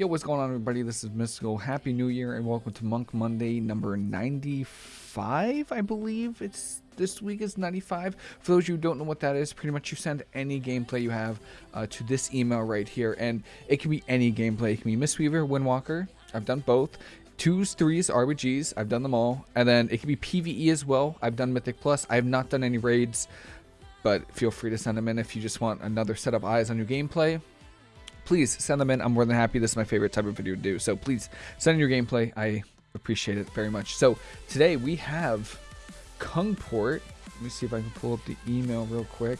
Yo, what's going on, everybody? This is Mystical. Happy New Year and welcome to Monk Monday number 95, I believe. It's this week is 95. For those of you who don't know what that is, pretty much you send any gameplay you have uh, to this email right here, and it can be any gameplay. It can be Mistweaver, Windwalker. I've done both. Twos, threes, RBGs. I've done them all. And then it can be PVE as well. I've done Mythic Plus. I have not done any raids, but feel free to send them in if you just want another set of eyes on your gameplay please send them in. I'm more than happy. This is my favorite type of video to do. So please send in your gameplay. I appreciate it very much. So today we have Kungport. Let me see if I can pull up the email real quick.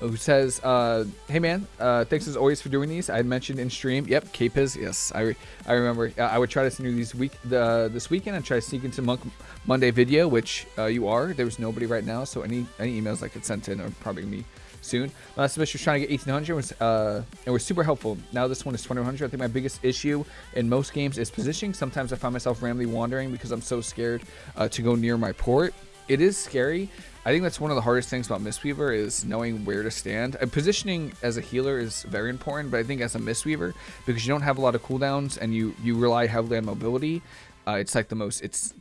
Who says, uh, "Hey man, uh, thanks as always for doing these. I mentioned in stream. Yep, Capiz. Yes, I re I remember. Uh, I would try to send you these week the this weekend and try to sneak into Monk Monday video, which uh, you are. There was nobody right now, so any any emails I could send in are probably gonna be soon. Last semester was trying to get 1800 was uh, it was super helpful. Now this one is 2100. I think my biggest issue in most games is positioning. Sometimes I find myself randomly wandering because I'm so scared uh, to go near my port. It is scary. I think that's one of the hardest things about Mistweaver is knowing where to stand. And positioning as a healer is very important, but I think as a Mistweaver, because you don't have a lot of cooldowns and you you rely heavily on mobility, uh, it's like the most it's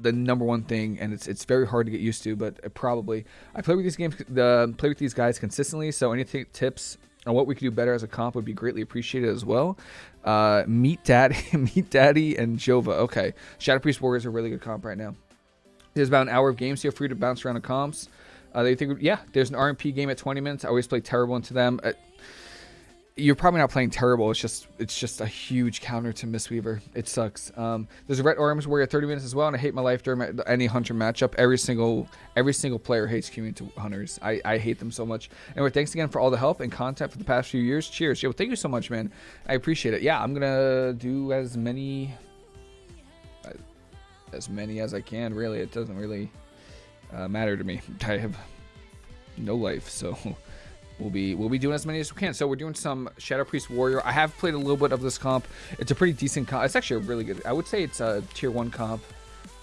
the number one thing, and it's it's very hard to get used to. But probably I play with these games, the play with these guys consistently. So any tips on what we could do better as a comp would be greatly appreciated as well. Uh, Meat Daddy, Meat Daddy, and Jova. Okay, Shadow Priest Warriors are a really good comp right now. There's about an hour of games. Feel free to bounce around the comps. Uh, they think, yeah, there's an RMP game at 20 minutes. I always play terrible into them. Uh, you're probably not playing terrible. It's just it's just a huge counter to Mistweaver. It sucks. Um, there's a Ret Arms Warrior 30 minutes as well, and I hate my life during any Hunter matchup. Every single every single player hates to Hunters. I, I hate them so much. Anyway, thanks again for all the help and content for the past few years. Cheers. Yo, thank you so much, man. I appreciate it. Yeah, I'm gonna do as many as many as I can. Really, it doesn't really uh, matter to me. I have no life, so we'll be we'll be doing as many as we can. So we're doing some Shadow Priest Warrior. I have played a little bit of this comp. It's a pretty decent comp. It's actually a really good. I would say it's a tier one comp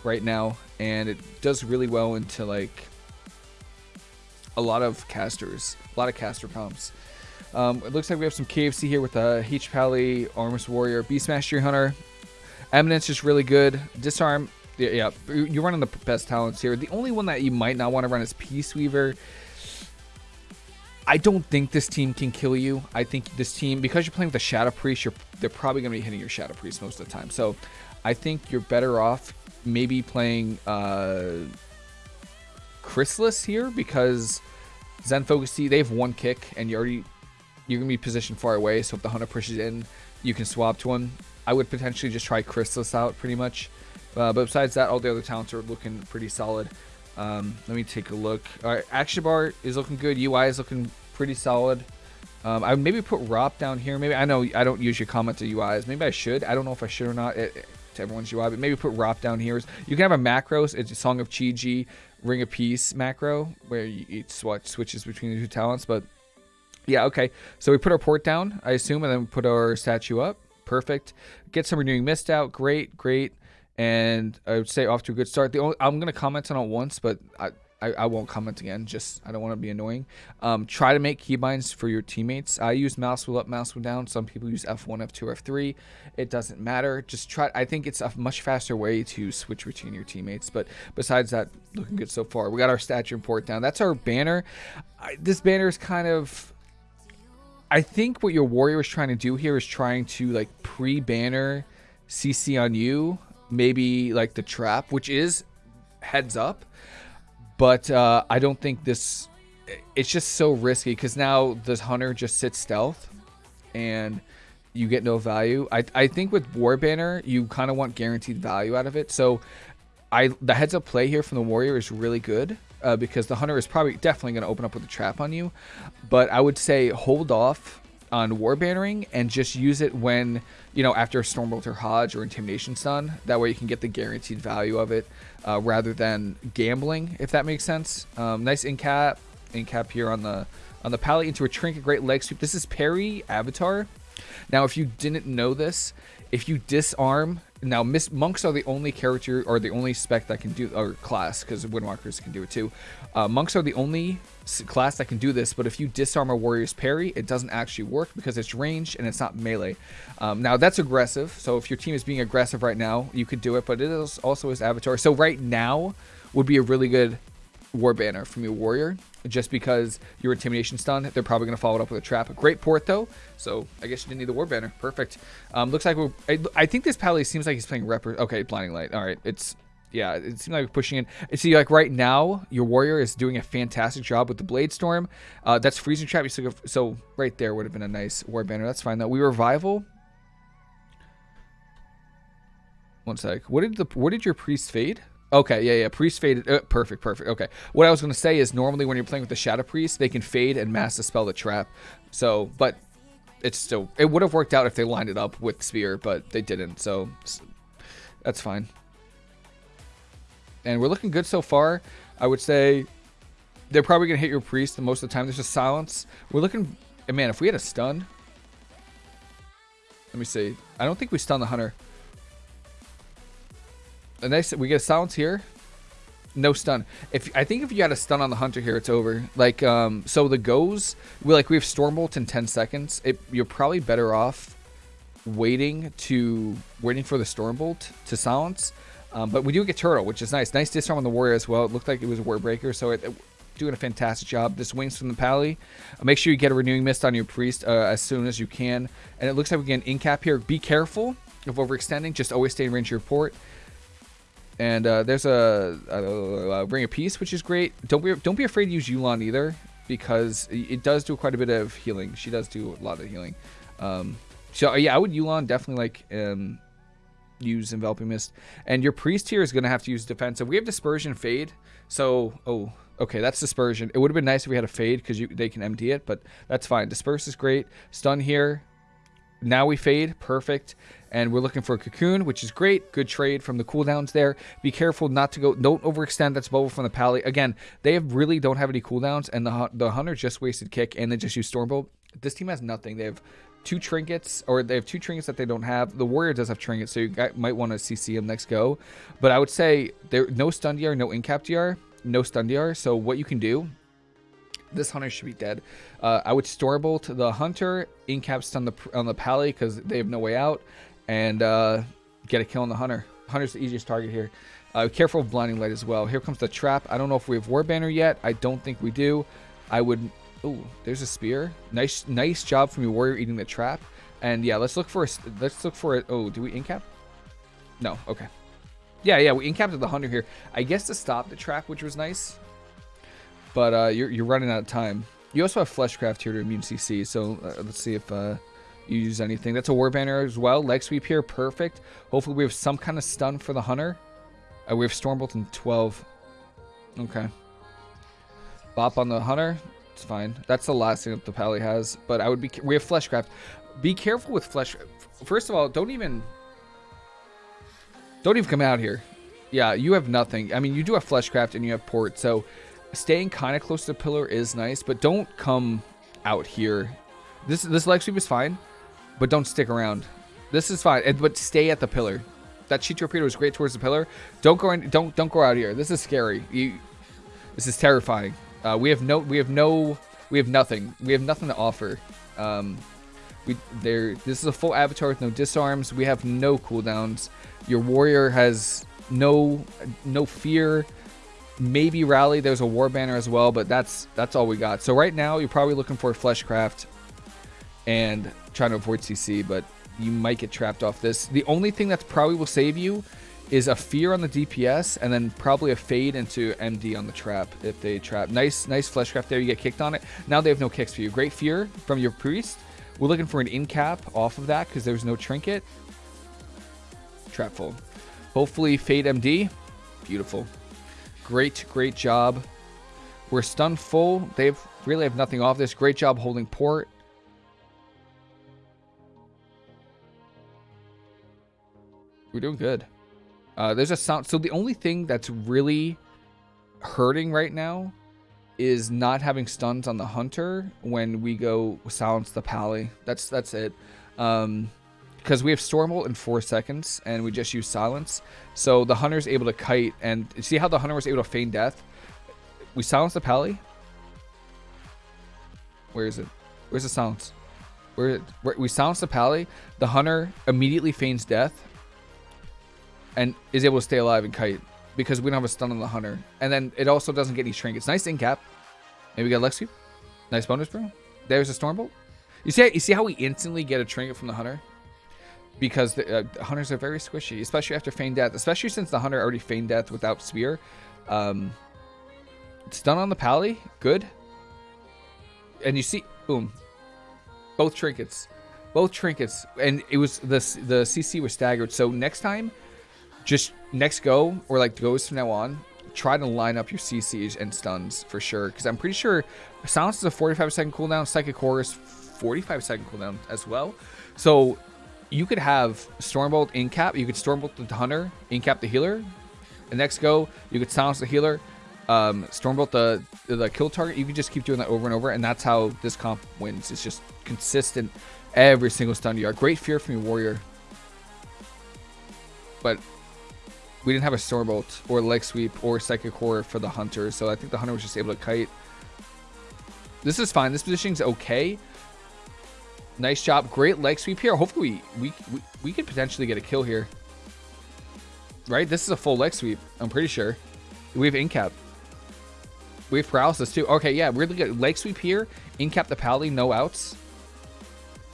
right now, and it does really well into like a lot of casters, a lot of caster comps. Um, it looks like we have some KFC here with a H Pally, Armors Warrior, Beast Mastery Hunter. Eminence is really good. Disarm, yeah, yeah, you're running the best talents here. The only one that you might not want to run is Peace Weaver. I don't think this team can kill you. I think this team, because you're playing with a Shadow Priest, you're, they're probably going to be hitting your Shadow Priest most of the time. So I think you're better off maybe playing uh, Chrysalis here because Zen Focus Tea, they have one kick and you already, you're going to be positioned far away. So if the Hunter pushes in, you can swap to him. I would potentially just try Chrysalis out pretty much. Uh, but besides that, all the other talents are looking pretty solid. Um, let me take a look. All right, action bar is looking good. UI is looking pretty solid. Um, I maybe put ROP down here. Maybe I know I don't usually comment to UIs. Maybe I should. I don't know if I should or not it, it, to everyone's UI, but maybe put ROP down here. You can have a macros. It's a Song of Chi-Ji, Ring of Peace macro where you switch switches between the two talents. But yeah, okay. So we put our port down, I assume, and then we put our statue up. Perfect. Get some renewing mist out. Great, great and I would say off to a good start. The only, I'm gonna comment on it once, but I, I, I won't comment again. Just I don't want to be annoying. Um, try to make keybinds for your teammates. I use mouse wheel up, mouse wheel down. Some people use F1, F2, F3. It doesn't matter. Just try. I think it's a much faster way to switch between your teammates. But besides that, looking good so far. We got our statue import down. That's our banner. I, this banner is kind of. I think what your warrior is trying to do here is trying to like pre-banner CC on you maybe like the trap, which is heads up. But uh, I don't think this. It's just so risky because now this hunter just sits stealth, and you get no value. I I think with War Banner you kind of want guaranteed value out of it. So I the heads up play here from the warrior is really good. Uh, because the hunter is probably definitely going to open up with a trap on you, but I would say hold off on war bannering and just use it when you know after Stormbolter Hodge or Intimidation Stun. That way you can get the guaranteed value of it uh, rather than gambling, if that makes sense. Um, nice in cap, in cap here on the on the palette into a trinket, great leg sweep. This is parry Avatar. Now, if you didn't know this, if you disarm now Miss monks are the only character or the only spec that can do or class because windwalkers can do it too. Uh, monks are the only class that can do this, but if you disarm a warrior's parry, it doesn't actually work because it's ranged and it's not melee. Um, now that's aggressive, so if your team is being aggressive right now, you could do it, but it is also his avatar. So right now would be a really good war banner from your warrior just because your intimidation stun they're probably going to follow it up with a trap. Great port though so i guess you didn't need the war banner perfect. Um looks like we're I, I think this pally seems like he's playing rep okay blinding light. All right it's yeah it seems like we're pushing in. See like right now your warrior is doing a fantastic job with the blade storm. Uh that's freezing trap. So right there would have been a nice war banner that's fine though. We revival. One sec. What did the what did your priest fade Okay, yeah, yeah. Priest faded. Uh, perfect, perfect. Okay. What I was going to say is normally when you're playing with the Shadow Priest, they can fade and mass dispel the trap. So, but it's still, it would have worked out if they lined it up with Spear, but they didn't. So that's fine. And we're looking good so far. I would say they're probably going to hit your Priest the most of the time. There's just silence. We're looking, man, if we had a stun. Let me see. I don't think we stun the Hunter a nice we get a silence here. No stun. If i think if you had a stun on the hunter here it's over. Like um so the goes we like we have stormbolt in 10 seconds. It, you're probably better off waiting to waiting for the stormbolt to silence. Um, but we do get turtle which is nice. Nice disarm on the warrior as well. It looked like it was a war breaker so it, it doing a fantastic job. This wings from the pally. Uh, make sure you get a renewing mist on your priest uh, as soon as you can. And it looks like we get an in cap here. Be careful of overextending. Just always stay in range of your port and uh, there's a, a, a, ring of peace, which is great. Don't be don't be afraid to use Yu'lon either, because it does do quite a bit of healing. She does do a lot of healing. Um, so yeah, I would Yu'lon definitely like um, use enveloping mist. And your priest here is gonna have to use defensive. We have dispersion fade. So oh okay, that's dispersion. It would have been nice if we had a fade because they can empty it, but that's fine. Disperse is great. Stun here. Now we fade, perfect. And we're looking for a cocoon, which is great. Good trade from the cooldowns there. Be careful not to go, don't overextend. That's bubble from the pally. Again, they have really don't have any cooldowns, and the the hunter just wasted kick, and they just used stormbolt. This team has nothing. They have two trinkets, or they have two trinkets that they don't have. The warrior does have trinkets, so you might want to CC him next go. But I would say there no stun DR, no incap DR, no stun DR. So what you can do this hunter should be dead. Uh, I would stormbolt the hunter, incaps on the on the pally because they have no way out, and uh, get a kill on the hunter. Hunter's the easiest target here. Uh, careful of blinding light as well. Here comes the trap. I don't know if we have war banner yet. I don't think we do. I would. Oh, there's a spear. Nice, nice job from your warrior eating the trap. And yeah, let's look for a. Let's look for it. Oh, do we incap? No. Okay. Yeah, yeah, we incapped the hunter here. I guess to stop the trap, which was nice. But uh, you're, you're running out of time. You also have Fleshcraft here to immune CC, so uh, let's see if uh, you use anything. That's a War Banner as well. Leg Sweep here, perfect. Hopefully we have some kind of stun for the Hunter. Uh, we have Stormbolt in 12. Okay. Bop on the Hunter. It's fine. That's the last thing that the Pally has. But I would be... We have Fleshcraft. Be careful with Flesh... First of all, don't even... Don't even come out here. Yeah, you have nothing. I mean, you do have Fleshcraft and you have Port, so staying kind of close to the pillar is nice, but don't come out here. This this leg sweep is fine, but don't stick around. This is fine, but stay at the pillar. That Chi Torpedo is great towards the pillar. Don't go in. Don't don't go out here. This is scary. You, this is terrifying. Uh, we have no. We have no. We have nothing. We have nothing to offer. Um, we there. This is a full avatar with no disarms. We have no cooldowns. Your warrior has no no fear maybe rally. There's a war banner as well but that's that's all we got. So right now you're probably looking for fleshcraft and trying to avoid cc but you might get trapped off this. The only thing that probably will save you is a fear on the dps and then probably a fade into md on the trap if they trap. Nice nice fleshcraft there. You get kicked on it. Now they have no kicks for you. Great fear from your priest. We're looking for an in cap off of that because there's no trinket. Trap full. Hopefully fade md beautiful Great, great job. We're stunned full. They really have nothing off this. Great job holding port. We're doing good. Uh, there's a sound. So the only thing that's really hurting right now is not having stuns on the hunter when we go silence the pally. That's that's it. Um, because we have Stormbolt in four seconds, and we just use Silence. So the Hunter's able to kite, and see how the Hunter was able to feign death? We silence the Pally. Where is it? Where's the silence? Where, where we silence the Pally. The Hunter immediately feigns death, and is able to stay alive and kite because we don't have a stun on the Hunter. And then it also doesn't get any trinkets. Nice in cap. Maybe we got Lex Nice bonus, bro. There's a Stormbolt. You see, you see how we instantly get a trinket from the Hunter? Because the uh, hunters are very squishy, especially after feign death. Especially since the hunter already feigned death without spear. Um, stun on the pally, good. And you see, boom, both trinkets, both trinkets, and it was the the CC was staggered. So next time, just next go or like goes from now on, try to line up your CCs and stuns for sure. Because I'm pretty sure silence is a 45 second cooldown, psychic horror is 45 second cooldown as well. So you could have Stormbolt in cap. You could Stormbolt the Hunter, in cap the healer. The next go, you could silence the healer, um, Stormbolt the the kill target. You could just keep doing that over and over, and that's how this comp wins. It's just consistent every single stun you are. Great fear from your warrior, but we didn't have a Stormbolt or leg sweep or psychic horror for the hunter, so I think the hunter was just able to kite. This is fine. This positioning is okay. Nice job. Great leg sweep here. Hopefully we, we, we could potentially get a kill here. Right? This is a full leg sweep. I'm pretty sure. We have incap. We have paralysis too. Okay, yeah, we're really good. Leg sweep here. Incap the pally. No outs.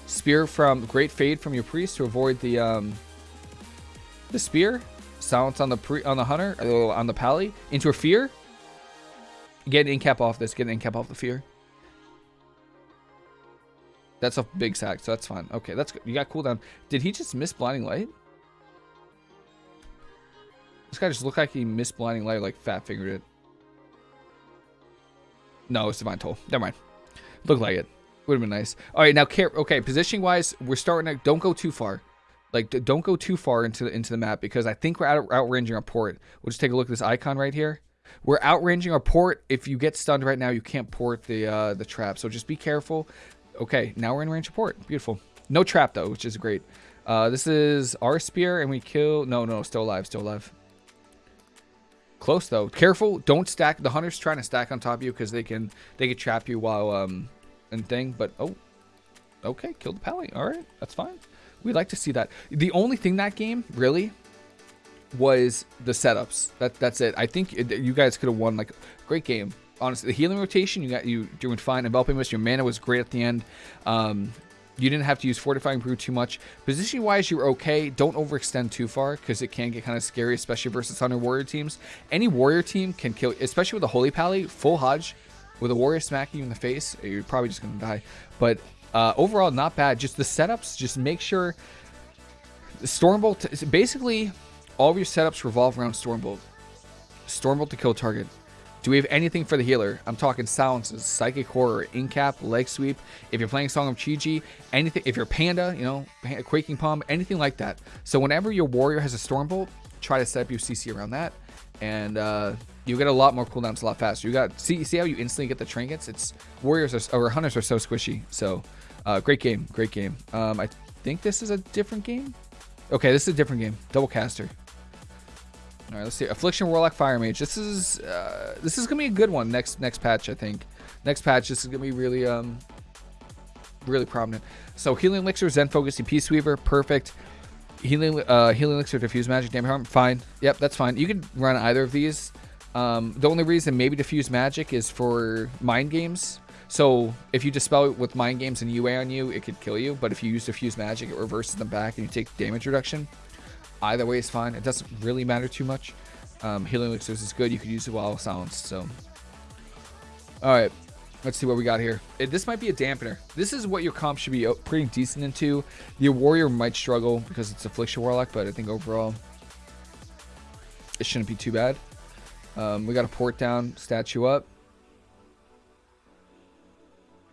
Spear from Great Fade from your priest to avoid the um the spear. Silence on the pre on the hunter uh, on the pally into a fear. Get an incap off this. Get an incap off the fear. That's a big sack, so that's fine. Okay, that's good. You got cooldown. Did he just miss Blinding Light? This guy just looked like he missed Blinding Light, like fat fingered it. No, it's Divine Toll. Never mind. Looked like it. Would have been nice. All right, now care. Okay, positioning wise, we're starting to don't go too far. Like don't go too far into the into the map because I think we're out outranging our port. We'll just take a look at this icon right here. We're outranging our port. If you get stunned right now, you can't port the uh, the trap. So just be careful. Okay, now we're in range support. Beautiful. No trap, though, which is great. Uh, this is our spear, and we kill... No, no, still alive, still alive. Close, though. Careful. Don't stack. The hunter's trying to stack on top of you because they can they can trap you while... um and thing, but... Oh. Okay, kill the pally. All right, that's fine. We'd like to see that. The only thing that game, really, was the setups. That That's it. I think it, you guys could have won, like, great game honestly, the healing rotation, you got you doing fine. Enveloping Mist, your mana was great at the end. Um, you didn't have to use Fortifying Brew too much. Position wise, you were okay. Don't overextend too far because it can get kind of scary, especially versus Hunter Warrior teams. Any Warrior team can kill, especially with a Holy Pally, full Hodge, with a Warrior smacking you in the face, you're probably just going to die. But uh, overall, not bad. Just the setups, just make sure. Stormbolt, basically, all of your setups revolve around Stormbolt. Stormbolt to kill target. Do we have anything for the healer? I'm talking silences, psychic horror, incap, leg sweep. If you're playing Song of Chi-Ji, anything. If you're Panda, you know, Quaking Palm, anything like that. So whenever your warrior has a Stormbolt, try to set up your CC around that, and uh, you get a lot more cooldowns a lot faster. You got see see how you instantly get the trinkets. It's warriors are, or hunters are so squishy. So uh, great game, great game. Um, I think this is a different game. Okay, this is a different game. Double caster. All right, let's see. Affliction Warlock Fire Mage. This is uh, this is gonna be a good one next next patch. I think next patch this is gonna be really um really prominent. So Healing Elixir, Zen Focus, Peace Weaver, perfect. Healing uh, Healing Elixir, Diffuse Magic, Dampen Harm, fine. Yep, that's fine. You could run either of these. Um, the only reason maybe Diffuse Magic is for Mind Games. So if you dispel it with Mind Games and UA on you, it could kill you. But if you use Diffuse Magic, it reverses them back and you take damage reduction. Either way is fine. It doesn't really matter too much. Um, healing elixirs is good. You could use it while silenced. So, all right. Let's see what we got here. It, this might be a dampener. This is what your comp should be uh, pretty decent into. Your warrior might struggle because it's affliction warlock, but I think overall it shouldn't be too bad. Um, we got a port down, statue up.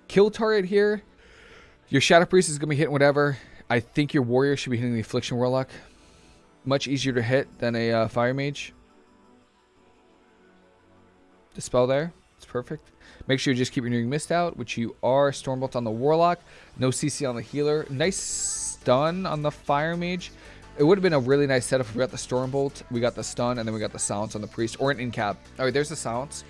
Kill target here. Your shadow priest is gonna be hitting whatever. I think your warrior should be hitting the affliction warlock much easier to hit than a uh, fire mage. The spell there, it's perfect. Make sure you just keep renewing Mist out, which you are. Stormbolt on the Warlock. No CC on the Healer. Nice stun on the Fire Mage. It would have been a really nice setup if we got the Stormbolt, we got the stun, and then we got the silence on the Priest, or an in-cap. All right, there's the silence.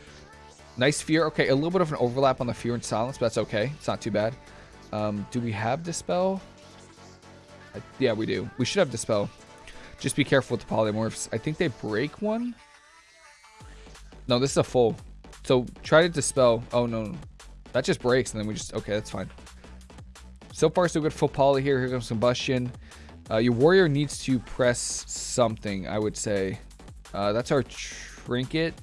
Nice fear. Okay, a little bit of an overlap on the fear and silence, but that's okay. It's not too bad. Um, do we have Dispel? I, yeah, we do. We should have Dispel. Just be careful with the polymorphs. I think they break one. No, this is a full. So try to Dispel. Oh, no. That just breaks, and then we just... Okay, that's fine. So far, so good. Full poly here. Here comes Combustion. Uh, your warrior needs to press something, I would say. Uh, that's our trinket.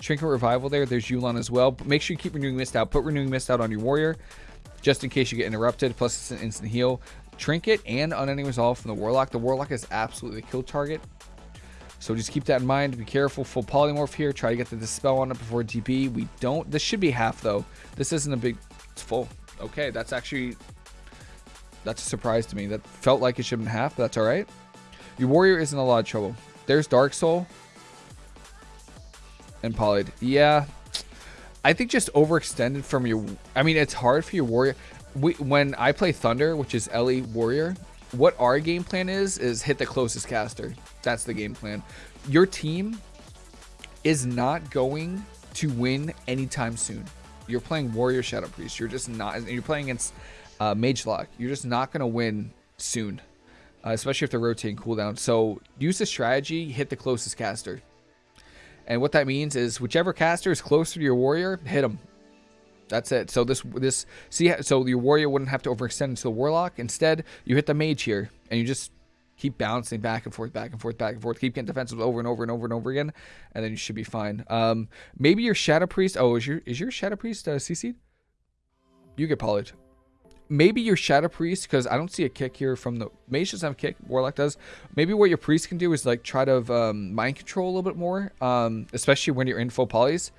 Trinket revival there. There's Yu'lon as well. But make sure you keep renewing mist out. Put renewing mist out on your warrior, just in case you get interrupted. Plus, it's an instant heal. Trinket and unending resolve from the warlock. The warlock is absolutely a kill target. So just keep that in mind. Be careful. Full polymorph here. Try to get the dispel on it before DP. We don't. This should be half though. This isn't a big. It's full. Okay, that's actually that's a surprise to me. That felt like it should have been half, but that's all right. Your warrior is in a lot of trouble. There's Dark Soul. And Polyed. Yeah. I think just overextended from your... I mean, it's hard for your warrior. We, when I play Thunder, which is Ellie Warrior, what our game plan is, is hit the closest caster. That's the game plan. Your team is not going to win anytime soon. You're playing Warrior Shadow Priest. You're just not... You're playing against uh, Mage Lock, you're just not going to win soon, uh, especially if they're rotating cooldown. So use the strategy, hit the closest caster. And what that means is whichever caster is closer to your warrior, hit them. That's it. So this this see so your warrior wouldn't have to overextend into the warlock. Instead, you hit the mage here, and you just keep bouncing back and forth, back and forth, back and forth. Keep getting defensive over and over and over and over again, and then you should be fine. Um, maybe your shadow priest. Oh, is your is your shadow priest uh, CC'd? You get polished maybe your Shadow Priest, because I don't see a kick here from the... Mage doesn't have a kick, Warlock does. Maybe what your Priest can do is like try to um, mind control a little bit more, um, especially when you're in full polys.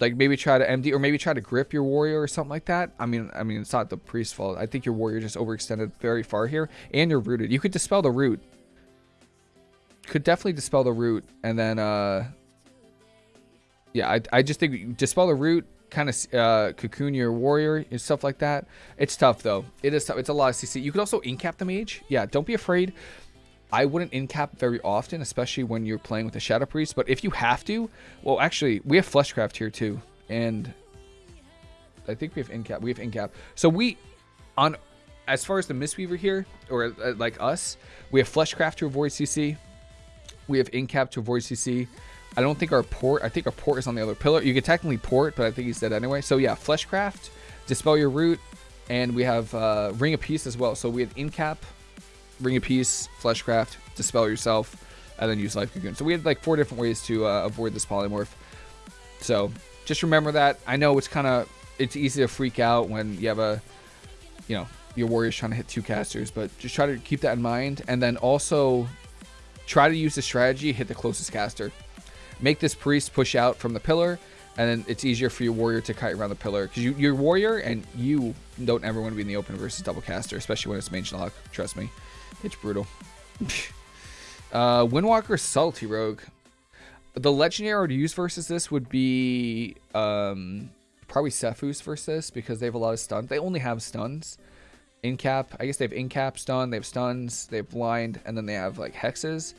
Like maybe try to MD or maybe try to grip your warrior or something like that. I mean, I mean it's not the priest's fault. I think your warrior just overextended very far here, and you're rooted. You could dispel the root. Could definitely dispel the root, and then uh, yeah, I I just think dispel the root, kind of uh, cocoon your warrior and stuff like that. It's tough though. It is tough. It's a lot of CC. You could also incap the mage. Yeah, don't be afraid. I wouldn't incap very often, especially when you're playing with a Shadow Priest. But if you have to, well, actually, we have Fleshcraft here too, and I think we have incap. We have incap. So we, on, as far as the Mistweaver here, or uh, like us, we have Fleshcraft to avoid CC. We have incap to avoid CC. I don't think our port, I think our port is on the other pillar. You could technically port, but I think he's dead anyway. So yeah, Fleshcraft, Dispel Your Root, and we have uh, Ring of Peace as well. So we have Incap, Ring of Peace, Fleshcraft, Dispel Yourself, and then use Life Cocoon. So we had like four different ways to uh, avoid this polymorph. So just remember that. I know it's kind of, it's easy to freak out when you have a, you know, your warrior's trying to hit two casters, but just try to keep that in mind. And then also try to use the strategy, hit the closest caster make this priest push out from the pillar, and then it's easier for your warrior to kite around the pillar. Because you, your warrior and you don't ever want to be in the open versus double caster, especially when it's mage lock. Trust me. It's brutal. uh, Windwalker Subtlety Rogue. The legendary I would use versus this would be um, probably Sephuz versus this because they have a lot of stuns. They only have stuns. Incap, I guess they have incap stun, they have stuns, they have blind, and then they have like hexes.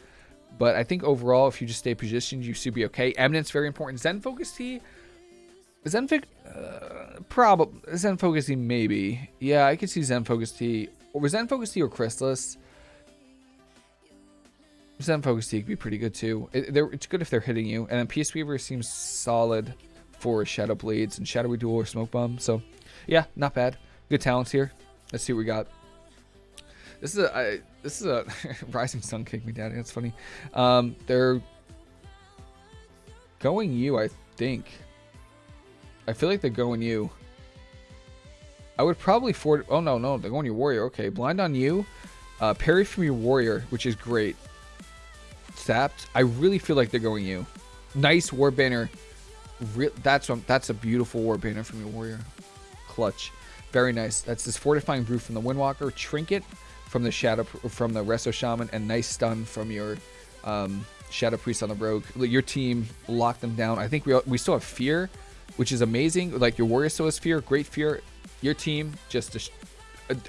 But I think overall, if you just stay positioned, you should be okay. Eminence, very important. Zen Focus Tea, Zen Focus, uh, probably. Zen Focus Tea, maybe. Yeah, I could see Zen Focus Tea. Or Zen Focus Tea or Chrysalis. Zen Focus Tea could be pretty good too. It, it's good if they're hitting you. And then Peace Weaver seems solid for Shadow Blades and Shadowy Duel or Smoke Bomb. So, yeah, not bad. Good talents here. Let's see what we got. This is a I, this is a Rising Sun kicked Meat Daddy. That's funny. Um, they're going you, I think. I feel like they're going you. I would probably fort. Oh no, no, they're going your warrior. Okay, blind on you. Uh, parry from your warrior, which is great. Sapped. I really feel like they're going you. Nice war banner. Re that's a, that's a beautiful war banner from your warrior. Clutch. Very nice. That's this fortifying brew from the Windwalker. Trinket from the Shadow from the Resto Shaman and nice stun from your um, Shadow Priest on the Rogue. Your team locked them down. I think we we still have Fear which is amazing. Like your warrior still has fear, great fear. Your team just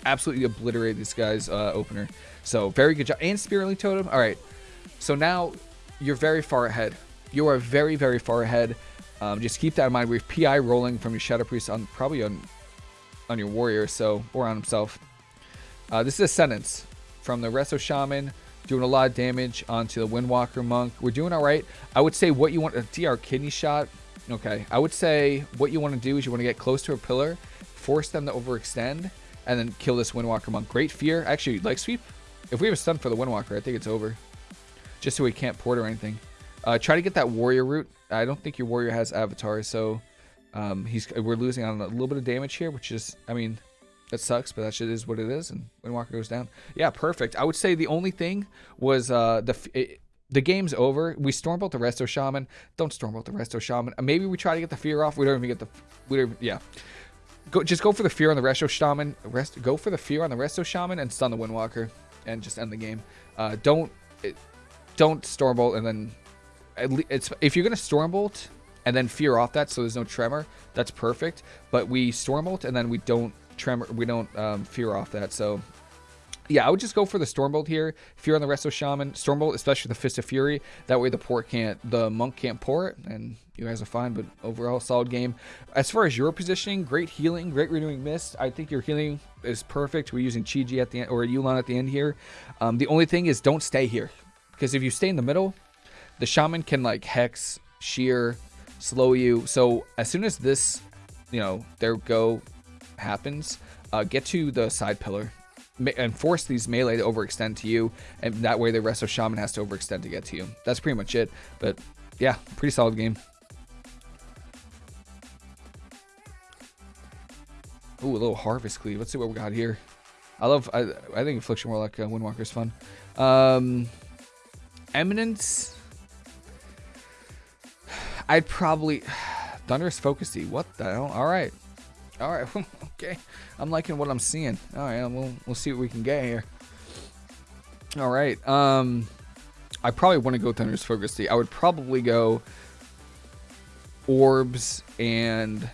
absolutely obliterated this guy's uh, opener. So very good job. And Spirit Link Totem. All right. So now you're very far ahead. You are very, very far ahead. Um, just keep that in mind. We have PI rolling from your Shadow Priest on probably on on your warrior, so or on himself. Uh, this is Ascendance from the Resto Shaman, doing a lot of damage onto the Windwalker Monk. We're doing all right. I would say what you want a DR kidney shot. Okay, I would say what you want to do is you want to get close to a pillar, force them to overextend, and then kill this Windwalker Monk. Great fear. Actually, like sweep. If we have a stun for the Windwalker, I think it's over. Just so he can't port or anything. Uh, try to get that warrior root. I don't think your warrior has avatar, so um, he's we're losing on a little bit of damage here, which is, I mean, that sucks, but that shit is what it is. And Windwalker goes down. Yeah, perfect. I would say the only thing was uh, the it, the game's over. We stormbolt the Resto Shaman. Don't stormbolt the Resto Shaman. Maybe we try to get the fear off. We don't even get the. We don't. Yeah. Go, just go for the fear on the Resto Shaman. Rest, go for the fear on the Resto Shaman and stun the Windwalker, and just end the game. Uh, don't, it, don't Stormbolt and then if you're gonna Stormbolt and then fear off that so there's no tremor, that's perfect. But we Stormbolt and then we don't tremor, we don't um, fear off that. So yeah, I would just go for the Stormbolt here. Fear on the Resto Shaman. Stormbolt, especially the Fist of Fury. That way the port can't, the Monk can't pour it, and you guys are fine, but overall, solid game. As far as your positioning, great healing, great renewing mist. I think your healing is perfect. We're using Chi-Ji at the end, or Yu'lon at the end here. Um, the only thing is don't stay here. Because if you stay in the middle, the Shaman can like Hex, Shear, slow you. So as soon as this, you know, their go happens, uh, get to the side pillar and force these melee to overextend to you, and that way the Resto Shaman has to overextend to get to you. That's pretty much it. But yeah, pretty solid game. Ooh, a little Harvest Cleave. Let's see what we got here. I love, I, I think Affliction Warlock uh, Windwalker is fun. Um, Eminence. I'd probably... Thunderous Focus What the hell? All right. All right. okay. I'm liking what I'm seeing. All right. We'll, we'll see what we can get here. All right. Um, I probably want to go Thunderous Focus I would probably go Orbs and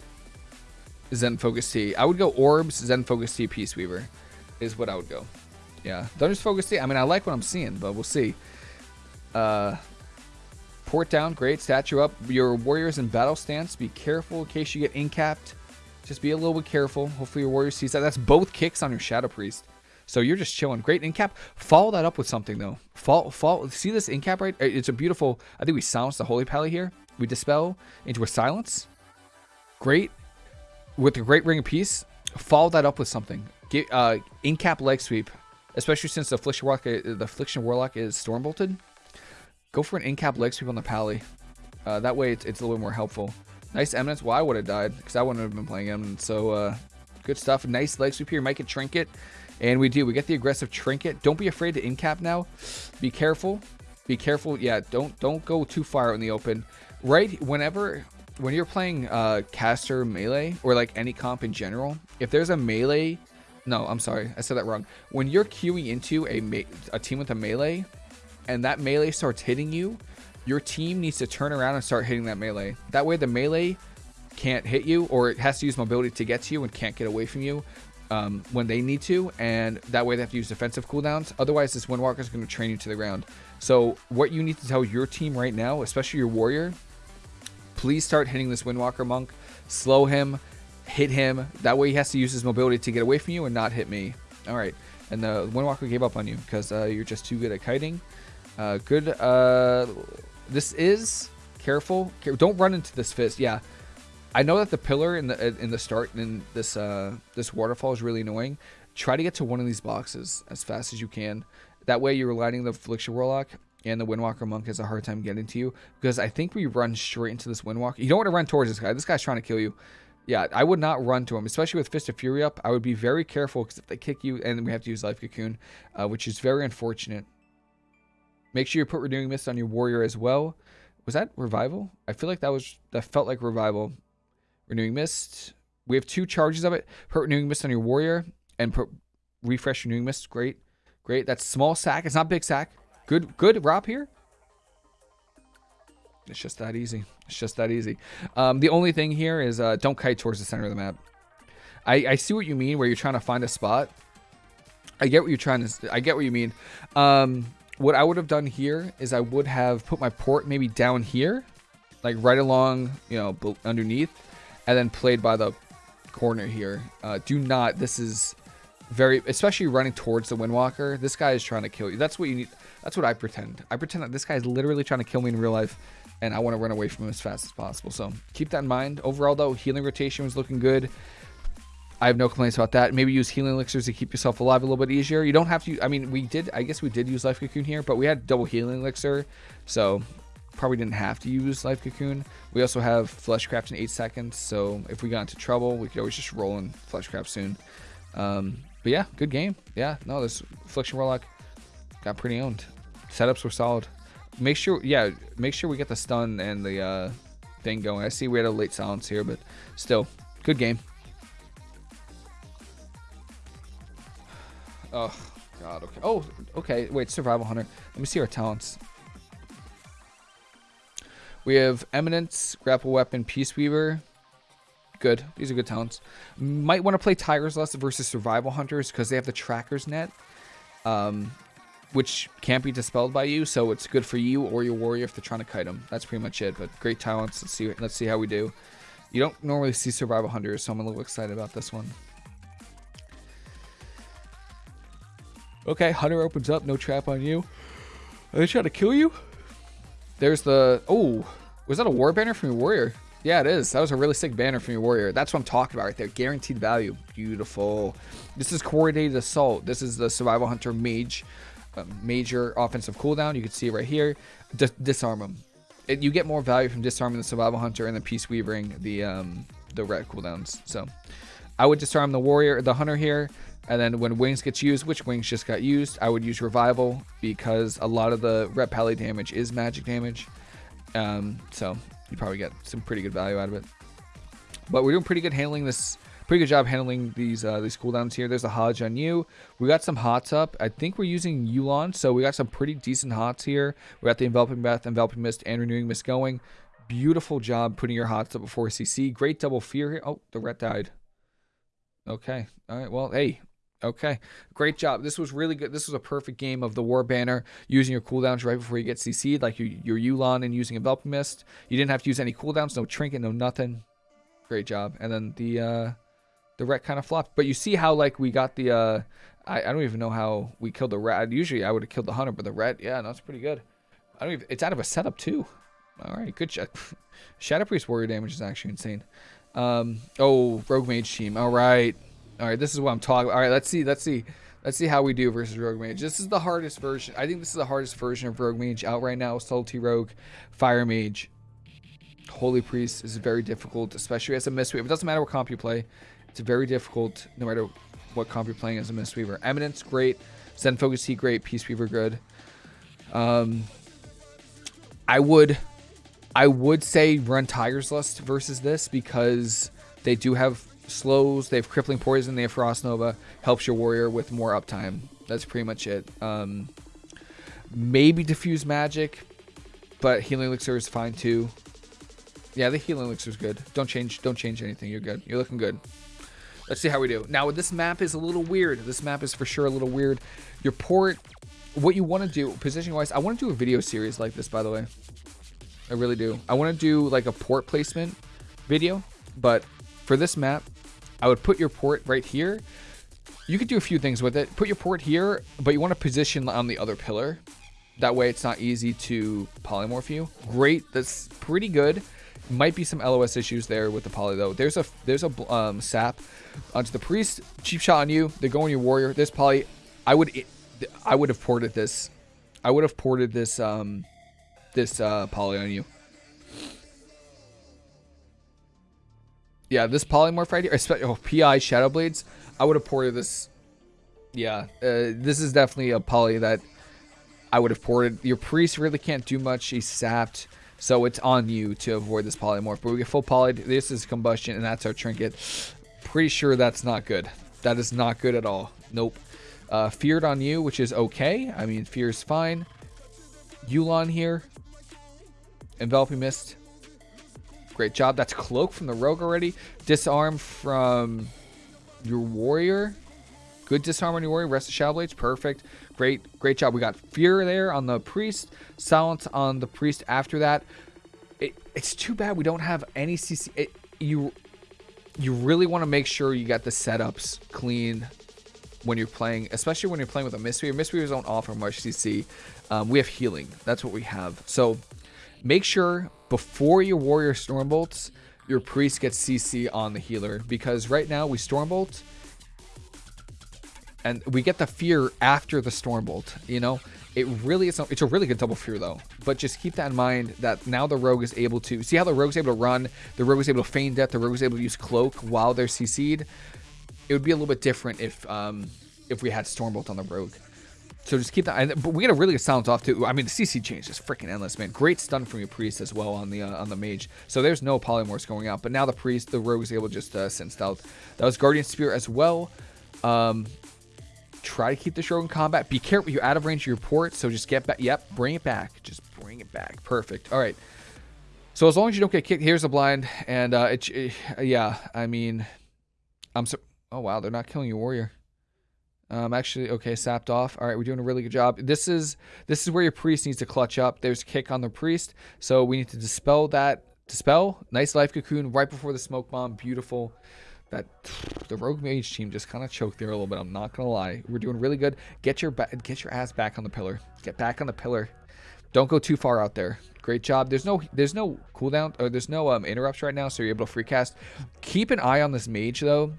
Zen Focus Tea. I would go Orbs, Zen Focus Tea, Peace Weaver is what I would go. Yeah. Thunderous Focus Tea. I mean, I like what I'm seeing, but we'll see. Uh, port down, great. Statue up. Your warriors in battle stance. Be careful in case you get incapped. Just be a little bit careful. Hopefully your warrior sees that. That's both kicks on your Shadow Priest. So you're just chilling. Great incap. Follow that up with something though. Fall, fall. See this incap right? It's a beautiful. I think we silence the Holy Pally here. We dispel into a silence. Great. With the Great Ring of Peace. Follow that up with something. Get uh, incap leg sweep, especially since the Affliction Warlock, the Affliction Warlock is storm bolted. Go for an in-cap leg sweep on the Pally. Uh, that way it's, it's, a little more helpful. Nice Eminence. Well, I would have died because I wouldn't have been playing Eminence. So uh, good stuff. Nice leg sweep here. Might get Trinket. And we do. We get the aggressive Trinket. Don't be afraid to in-cap now. Be careful. Be careful. Yeah, don't don't go too far in the open. Right whenever when you're playing uh, caster melee or like any comp in general, if there's a melee, no, I'm sorry, I said that wrong. When you're queuing into a a team with a melee, and that melee starts hitting you, your team needs to turn around and start hitting that melee. That way the melee can't hit you or it has to use mobility to get to you and can't get away from you um, when they need to. And that way they have to use defensive cooldowns. Otherwise, this Windwalker is going to train you to the ground. So what you need to tell your team right now, especially your warrior, please start hitting this Windwalker monk. Slow him, hit him. That way he has to use his mobility to get away from you and not hit me. All right. And the Windwalker gave up on you because uh, you're just too good at kiting. Uh, good. Uh, this is careful. Don't run into this fist. Yeah, I know that the pillar in the in the start in this uh, this waterfall is really annoying. Try to get to one of these boxes as fast as you can. That way, you're lighting the Affliction Warlock and the Windwalker Monk has a hard time getting to you because I think we run straight into this Windwalker. You don't want to run towards this guy. This guy's trying to kill you. Yeah, I would not run to him, especially with Fist of Fury up. I would be very careful because if they kick you, and we have to use Life Cocoon, uh, which is very unfortunate. Make sure you put Renewing Mist on your warrior as well. Was that Revival? I feel like that was that felt like Revival. Renewing Mist. We have two charges of it. Put Renewing Mist on your warrior and put refresh Renewing Mist. Great. Great. That's small sack. It's not big sack. Good good Rob here. It's just that easy. It's just that easy. Um, the only thing here is uh, don't kite towards the center of the map. I, I see what you mean where you're trying to find a spot. I get what you're trying to. I get what you mean. Um, what I would have done here is I would have put my port maybe down here, like right along, you know, underneath, and then played by the corner here. Uh, do not. This is very, especially running towards the Windwalker. This guy is trying to kill you. That's what you need. That's what I pretend. I pretend that this guy is literally trying to kill me in real life, and I want to run away from him as fast as possible. So keep that in mind. Overall, though, healing rotation was looking good. I have no complaints about that. Maybe use healing elixirs to keep yourself alive a little bit easier. You don't have to. I mean, we did. I guess we did use life cocoon here, but we had double healing elixir, so probably didn't have to use life cocoon. We also have fleshcraft in eight seconds, so if we got into trouble, we could always just roll in fleshcraft soon. Um, but yeah, good game. Yeah, no, this affliction warlock got pretty owned. Setups were solid. Make sure, yeah, make sure we get the stun and the uh, thing going. I see we had a late silence here, but still, good game. Oh, God, okay. Oh, okay, wait, Survival Hunter. Let me see our talents. We have Eminence, Grapple Weapon, Peace Weaver. Good. These are good talents. Might want to play Tigers Lust versus Survival Hunters because they have the Tracker's Net, um, which can't be dispelled by you, so it's good for you or your warrior if they're trying to kite them. That's pretty much it, but great talents. Let's see, let's see how we do. You don't normally see Survival Hunters, so I'm a little excited about this one. Okay, Hunter opens up. No trap on you. Are they trying to kill you? There's the... Oh, was that a war banner from your warrior? Yeah, it is. That was a really sick banner from your warrior. That's what I'm talking about right there. Guaranteed value. Beautiful. This is coordinated assault. This is the survival hunter mage. Major offensive cooldown. You can see right here. Disarm them. It, you get more value from disarming the survival hunter and the peace weaving the um, the red cooldowns. So I would disarm the warrior, the hunter here. And then when wings gets used, which wings just got used, I would use revival because a lot of the ret pally damage is magic damage. Um, so you probably get some pretty good value out of it. But we're doing pretty good handling this. Pretty good job handling these uh, these cooldowns here. There's a Hodge on you. We got some hots up. I think we're using Yu'lon, so we got some pretty decent hots here. We got the Enveloping Breath, Enveloping Mist, and Renewing Mist going. Beautiful job putting your hots up before CC. Great double fear here. Oh, the ret died. Okay. All right. Well, hey, Okay, great job. This was really good. This was a perfect game of the War Banner using your cooldowns right before you get CC'd, like your, your Yu'lon and using Enveloping Mist. You didn't have to use any cooldowns, no Trinket, no nothing. Great job. And then the uh, the Ret kind of flopped. But you see how, like, we got the... Uh, I, I don't even know how we killed the Ret. Usually I would have killed the Hunter, but the Ret, yeah, no, pretty good. I don't even... It's out of a setup, too. All right, good job. Shadow Priest Warrior damage is actually insane. Um, oh, Rogue Mage team. All right. All right, this is what I'm talking. All right, let's see. Let's see. Let's see how we do versus Rogue Mage. This is the hardest version. I think this is the hardest version of Rogue Mage out right now. Subtlety Rogue, Fire Mage, Holy Priest is very difficult, especially as a Mistweaver. It doesn't matter what comp you play. It's very difficult no matter what comp you're playing as a Mistweaver. Eminence, great. Zen Focus Heat, great. Peace Weaver, good. Um, I would, I would say run Tiger's Lust versus this because they do have slows, they have crippling poison, they have frost nova, helps your warrior with more uptime. That's pretty much it. Um, maybe diffuse magic, but healing elixir is fine too. Yeah, the healing elixir is good. Don't change. Don't change anything. You're good. You're looking good. Let's see how we do. Now, this map is a little weird. This map is for sure a little weird. Your port, what you want to do, positioning-wise, I want to do a video series like this, by the way. I really do. I want to do like a port placement video, but for this map, I would put your port right here. You could do a few things with it. Put your port here, but you want to position on the other pillar. That way it's not easy to polymorph you. Great, that's pretty good. Might be some LOS issues there with the poly though. There's a there's a um, sap onto the priest. Cheap shot on you. They're going your warrior. This poly, I would I would have ported this. I would have ported this um this uh, poly on you. Yeah, this polymorph right here, oh, PI Shadow Blades, I would have ported this. Yeah, uh, this is definitely a poly that I would have ported. Your priest really can't do much. He's sapped, so it's on you to avoid this polymorph. But we get full poly. This is combustion, and that's our trinket. Pretty sure that's not good. That is not good at all. Nope. Uh, feared on you, which is okay. I mean, fear is fine. Yu'lon here. Enveloping Mist. Great job. That's Cloak from the Rogue already. Disarm from your Warrior. Good disarm on Warrior. Rest of Shadow Blades. Perfect. Great, great job. We got Fear there on the Priest. Silence on the Priest after that. It, it's too bad we don't have any CC. It, you you really want to make sure you got the setups clean when you're playing, especially when you're playing with a Mistweaver. Mistweavers don't offer much CC. Um, we have healing. That's what we have. So make sure before your Warrior Stormbolts, your Priest gets CC on the healer. Because right now we Stormbolt, and we get the Fear after the Stormbolt, you know? It really is, it's a really good double fear though. But just keep that in mind that now the rogue is able to, see how the rogue's able to run, the rogue is able to feign death, the rogue is able to use cloak while they're CC'd. It would be a little bit different if um, if we had Stormbolt on the rogue. So just keep that. But we get a really good silence off too. I mean, the CC change is freaking endless, man. Great stun from your priest as well on the uh, on the mage. So there's no polymorphs going out. But now the priest, the rogue is able to just uh, send stealth. That was guardian spirit as well. Um, Try to keep the in combat. Be careful. You're out of range of your port, so just get back. Yep, bring it back. Just bring it back. Perfect. All right. So as long as you don't get kicked, here's a blind. And uh, it, it yeah, I mean, I'm so. Oh wow, they're not killing your warrior. Um, actually, okay, sapped off. All right, we're doing a really good job. This is this is where your priest needs to clutch up. There's kick on the priest, so we need to dispel that. Dispel. Nice life cocoon right before the smoke bomb. Beautiful that the rogue mage team just kind of choked there a little bit. I'm not gonna lie. We're doing really good. Get your get your ass back on the pillar. Get back on the pillar. Don't go too far out there. Great job. There's no there's no cooldown or there's no um, interrupts right now, so you're able to free cast. Keep an eye on this mage though.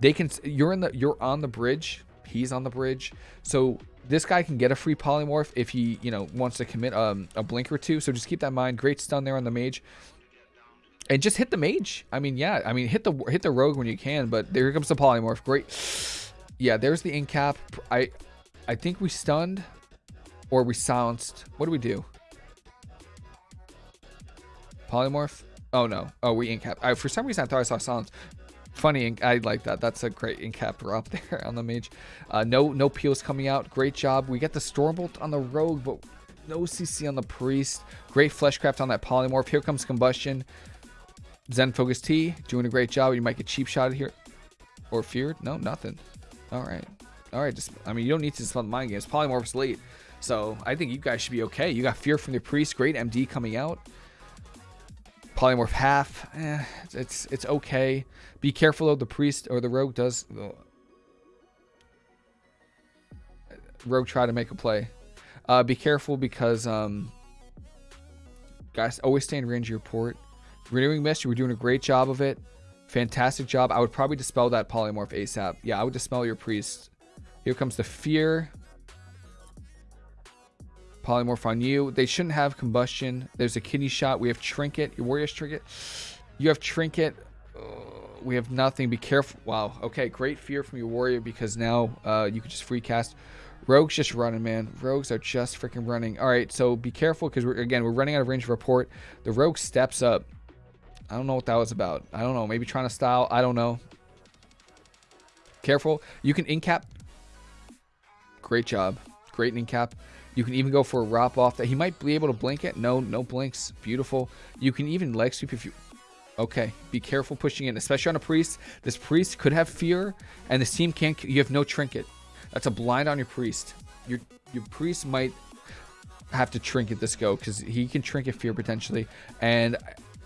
They can you're in the you're on the bridge. He's on the bridge. So this guy can get a free polymorph if he, you know, wants to commit um, a blink or two. So just keep that in mind. Great stun there on the mage and just hit the mage. I mean, yeah, I mean, hit the hit the rogue when you can, but there comes the polymorph. Great. Yeah, there's the incap. I I think we stunned or we silenced. What do we do? Polymorph? Oh no. Oh, we incap. I, for some reason I thought I saw silence. Funny, I like that. That's a great incap up there on the mage. Uh, no, no peels coming out. Great job. We get the stormbolt on the rogue, but no CC on the priest. Great fleshcraft on that polymorph. Here comes combustion. Zen Focus Tea, doing a great job. You might get cheap shot here. Or feared? No, nothing. All right. All right. Just, I mean, you don't need to dispel the mind games. Polymorph's late. So I think you guys should be okay. You got Fear from the Priest. Great MD coming out. Polymorph half. Eh, it's, it's okay. Be careful though. The Priest or the Rogue does... Uh, Rogue try to make a play. Uh, be careful because... um, Guys, always stay in range of your port. Renewing Mist, you were doing a great job of it. Fantastic job. I would probably dispel that polymorph ASAP. Yeah, I would dispel your priest. Here comes the fear. Polymorph on you. They shouldn't have combustion. There's a kidney shot. We have trinket. Your warrior's trinket. You have trinket. Uh, we have nothing. Be careful. Wow. Okay, great fear from your warrior because now uh, you can just free cast. Rogue's just running, man. Rogues are just freaking running. All right, so be careful because we're again we're running out of range of report. The rogue steps up. I don't know what that was about. I don't know. Maybe trying to style. I don't know. Careful. You can incap. Great job. Great incap. You can even go for a wrap off that he might be able to blink it. No, no blinks. Beautiful. You can even leg sweep if you. Okay, be careful pushing in, especially on a priest. This priest could have fear, and this team can't. You have no trinket. That's a blind on your priest. Your your priest might have to trinket this go because he can trinket fear potentially, and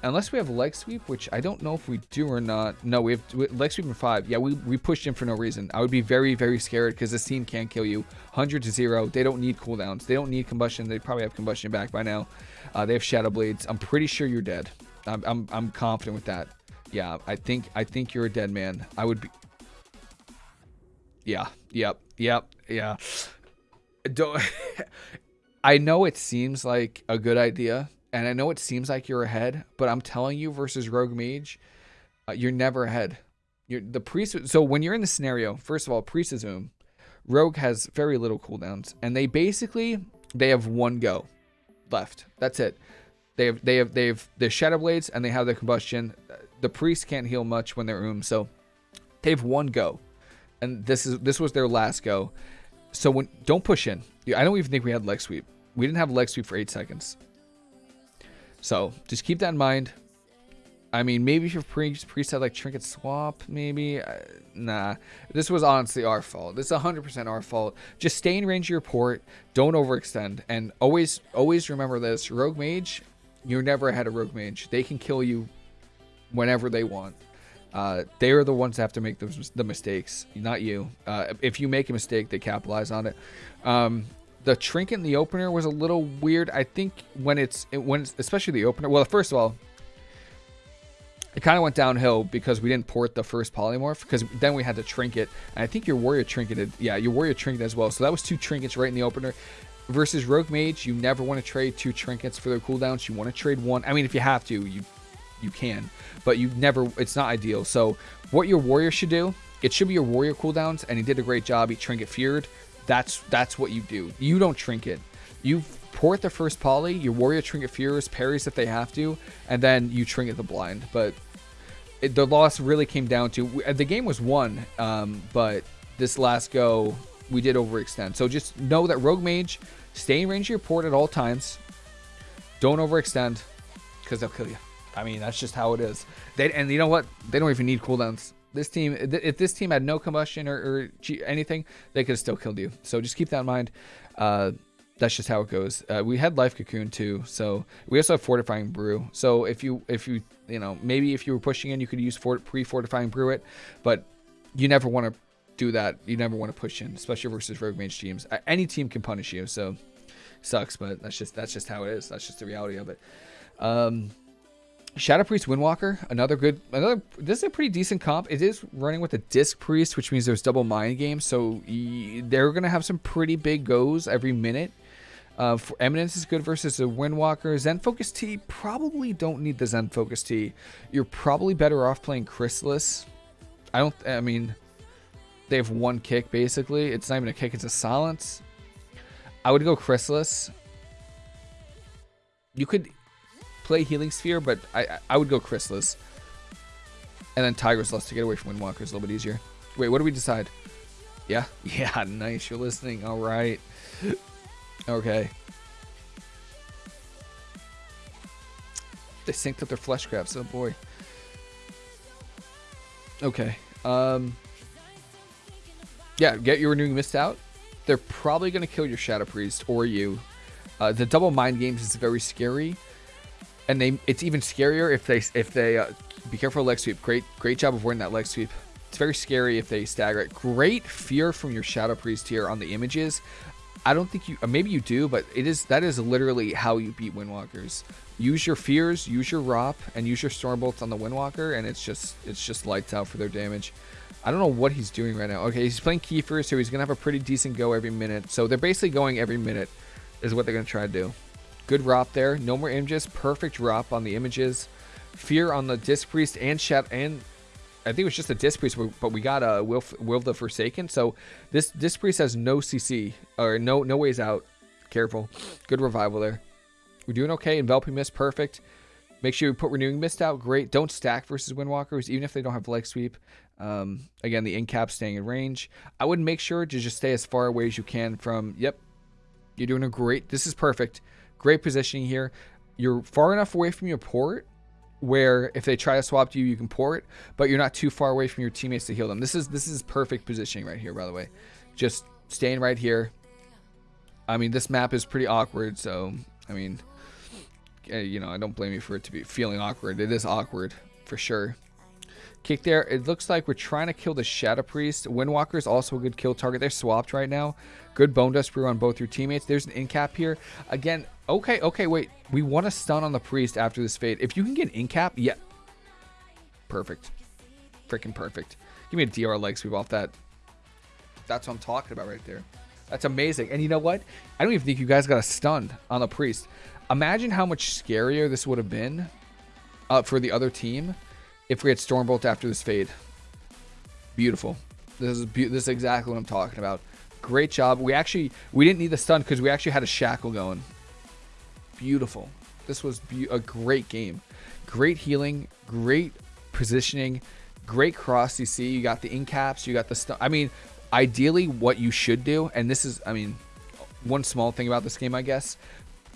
Unless we have leg sweep, which I don't know if we do or not. No, we have leg sweep in five. Yeah, we, we pushed in for no reason. I would be very, very scared because this team can't kill you. 100 to 0. They don't need cooldowns. They don't need combustion. They probably have combustion back by now. Uh, they have shadow blades. I'm pretty sure you're dead. I'm, I'm, I'm confident with that. Yeah, I think I think you're a dead man. I would be. Yeah. Yep. Yep. Yeah. Don't. I know it seems like a good idea and I know it seems like you're ahead, but I'm telling you, versus Rogue Mage, uh, you're never ahead. You're the priest. So when you're in the scenario, first of all, priest is Zoom. Rogue has very little cooldowns, and they basically they have one go left. That's it. They have they have they have the shadow blades and they have the combustion. The priest can't heal much when they're Oom, so they have one go, and this is this was their last go. So when don't push in. I don't even think we had leg sweep. We didn't have leg sweep for eight seconds. So just keep that in mind. I mean, maybe if your pre preset like trinket swap, maybe. Uh, nah, this was honestly our fault. This is 100% our fault. Just stay in range of your port. Don't overextend, and always, always remember this: Rogue Mage, you're never ahead of Rogue Mage. They can kill you whenever they want. Uh, they are the ones that have to make those the mistakes, not you. Uh, if you make a mistake, they capitalize on it. Um, the trinket in the opener was a little weird. I think when it's when it's, especially the opener. Well, first of all, it kind of went downhill because we didn't port the first polymorph because then we had to trinket. And I think your warrior trinketed. Yeah, your warrior trinket as well. So that was two trinkets right in the opener. Versus rogue mage, you never want to trade two trinkets for their cooldowns. You want to trade one. I mean, if you have to, you you can, but you never. It's not ideal. So what your warrior should do, it should be your warrior cooldowns, and he did a great job. He trinket feared. That's that's what you do. You don't trinket. You port the first poly, your warrior trinket fears, parries if they have to, and then you trinket the blind. But it, the loss really came down to the game was won, um, but this last go we did overextend. So just know that Rogue Mage, stay in range of your port at all times. Don't overextend, because they'll kill you. I mean, that's just how it is. They and you know what? They don't even need cooldowns. This team, if this team had no combustion or, or anything, they could have still killed you. So just keep that in mind. Uh, that's just how it goes. Uh, we had life cocoon too, so we also have fortifying brew. So if you if you you know maybe if you were pushing in, you could use pre fortifying brew it, but you never want to do that. You never want to push in, especially versus rogue mage teams. Any team can punish you, so sucks, but that's just that's just how it is. That's just the reality of it. Um, Shadow Priest Windwalker, another good, another. This is a pretty decent comp. It is running with a Disc Priest, which means there's double mind games, so they're gonna have some pretty big goes every minute. Uh, for Eminence is good versus a Windwalker. Zen Focus Tea probably don't need the Zen Focus Tea. You're probably better off playing Chrysalis. I don't. I mean, they have one kick basically. It's not even a kick; it's a silence. I would go Chrysalis. You could play Healing Sphere, but I I would go Chrysalis. And then Tiger's Lust to get away from Windwalker is a little bit easier. Wait, what do we decide? Yeah? Yeah, nice. You're listening. All right. Okay. They synced up their flesh grabs. Oh, boy. Okay. Um... Yeah, get your renewing mist out. They're probably going to kill your Shadow Priest or you. Uh, the double mind games is very scary and they it's even scarier if they if they uh, be careful leg sweep. Great great job of wearing that leg sweep. It's very scary if they stagger it. Great fear from your Shadow Priest here on the images. I don't think you uh, maybe you do, but it is that is literally how you beat Windwalkers. Use your fears, use your ROP, and use your Stormbolts on the Windwalker, and it's just it's just lights out for their damage. I don't know what he's doing right now. Okay, he's playing Kiefer, so he's gonna have a pretty decent go every minute. So they're basically going every minute, is what they're gonna try to do. Good ROP there. No more images. Perfect ROP on the images. Fear on the Disc Priest and Shat and I think it was just a Disc Priest, but we got a Will, Will the Forsaken. So this Disc Priest has no CC or no no ways out. Careful. Good revival there. We're doing okay. Enveloping Mist, perfect. Make sure you put Renewing Mist out. Great. Don't stack versus Windwalkers, even if they don't have leg sweep. Um, again, the incap staying in range. I would make sure to just stay as far away as you can from. Yep, you're doing a great. This is perfect. Great positioning here. You're far enough away from your port where if they try to swap to you, you can port, but you're not too far away from your teammates to heal them. This is this is perfect positioning right here, by the way. Just staying right here. I mean, this map is pretty awkward, so I mean, eh, you know, I don't blame you for it to be feeling awkward. It is awkward for sure. Kick there. It looks like we're trying to kill the Shadow Priest. Windwalker is also a good kill target. They're swapped right now. Good Bone Dust Brew on both your teammates. There's an incap here. Again, okay, okay, wait. We want to stun on the Priest after this fade. If you can get an incap, yeah. Perfect. Freaking perfect. Give me a DR leg sweep off that. That's what I'm talking about right there. That's amazing. And you know what? I don't even think you guys got a stun on the Priest. Imagine how much scarier this would have been uh, for the other team if we had Stormbolt after this fade. Beautiful. This is be this is exactly what I'm talking about. Great job. We actually we didn't need the stun because we actually had a shackle going. Beautiful. This was be a great game. Great healing. Great positioning. Great cross You see, You got the incaps. You got the stun. I mean, ideally, what you should do, and this is, I mean, one small thing about this game, I guess.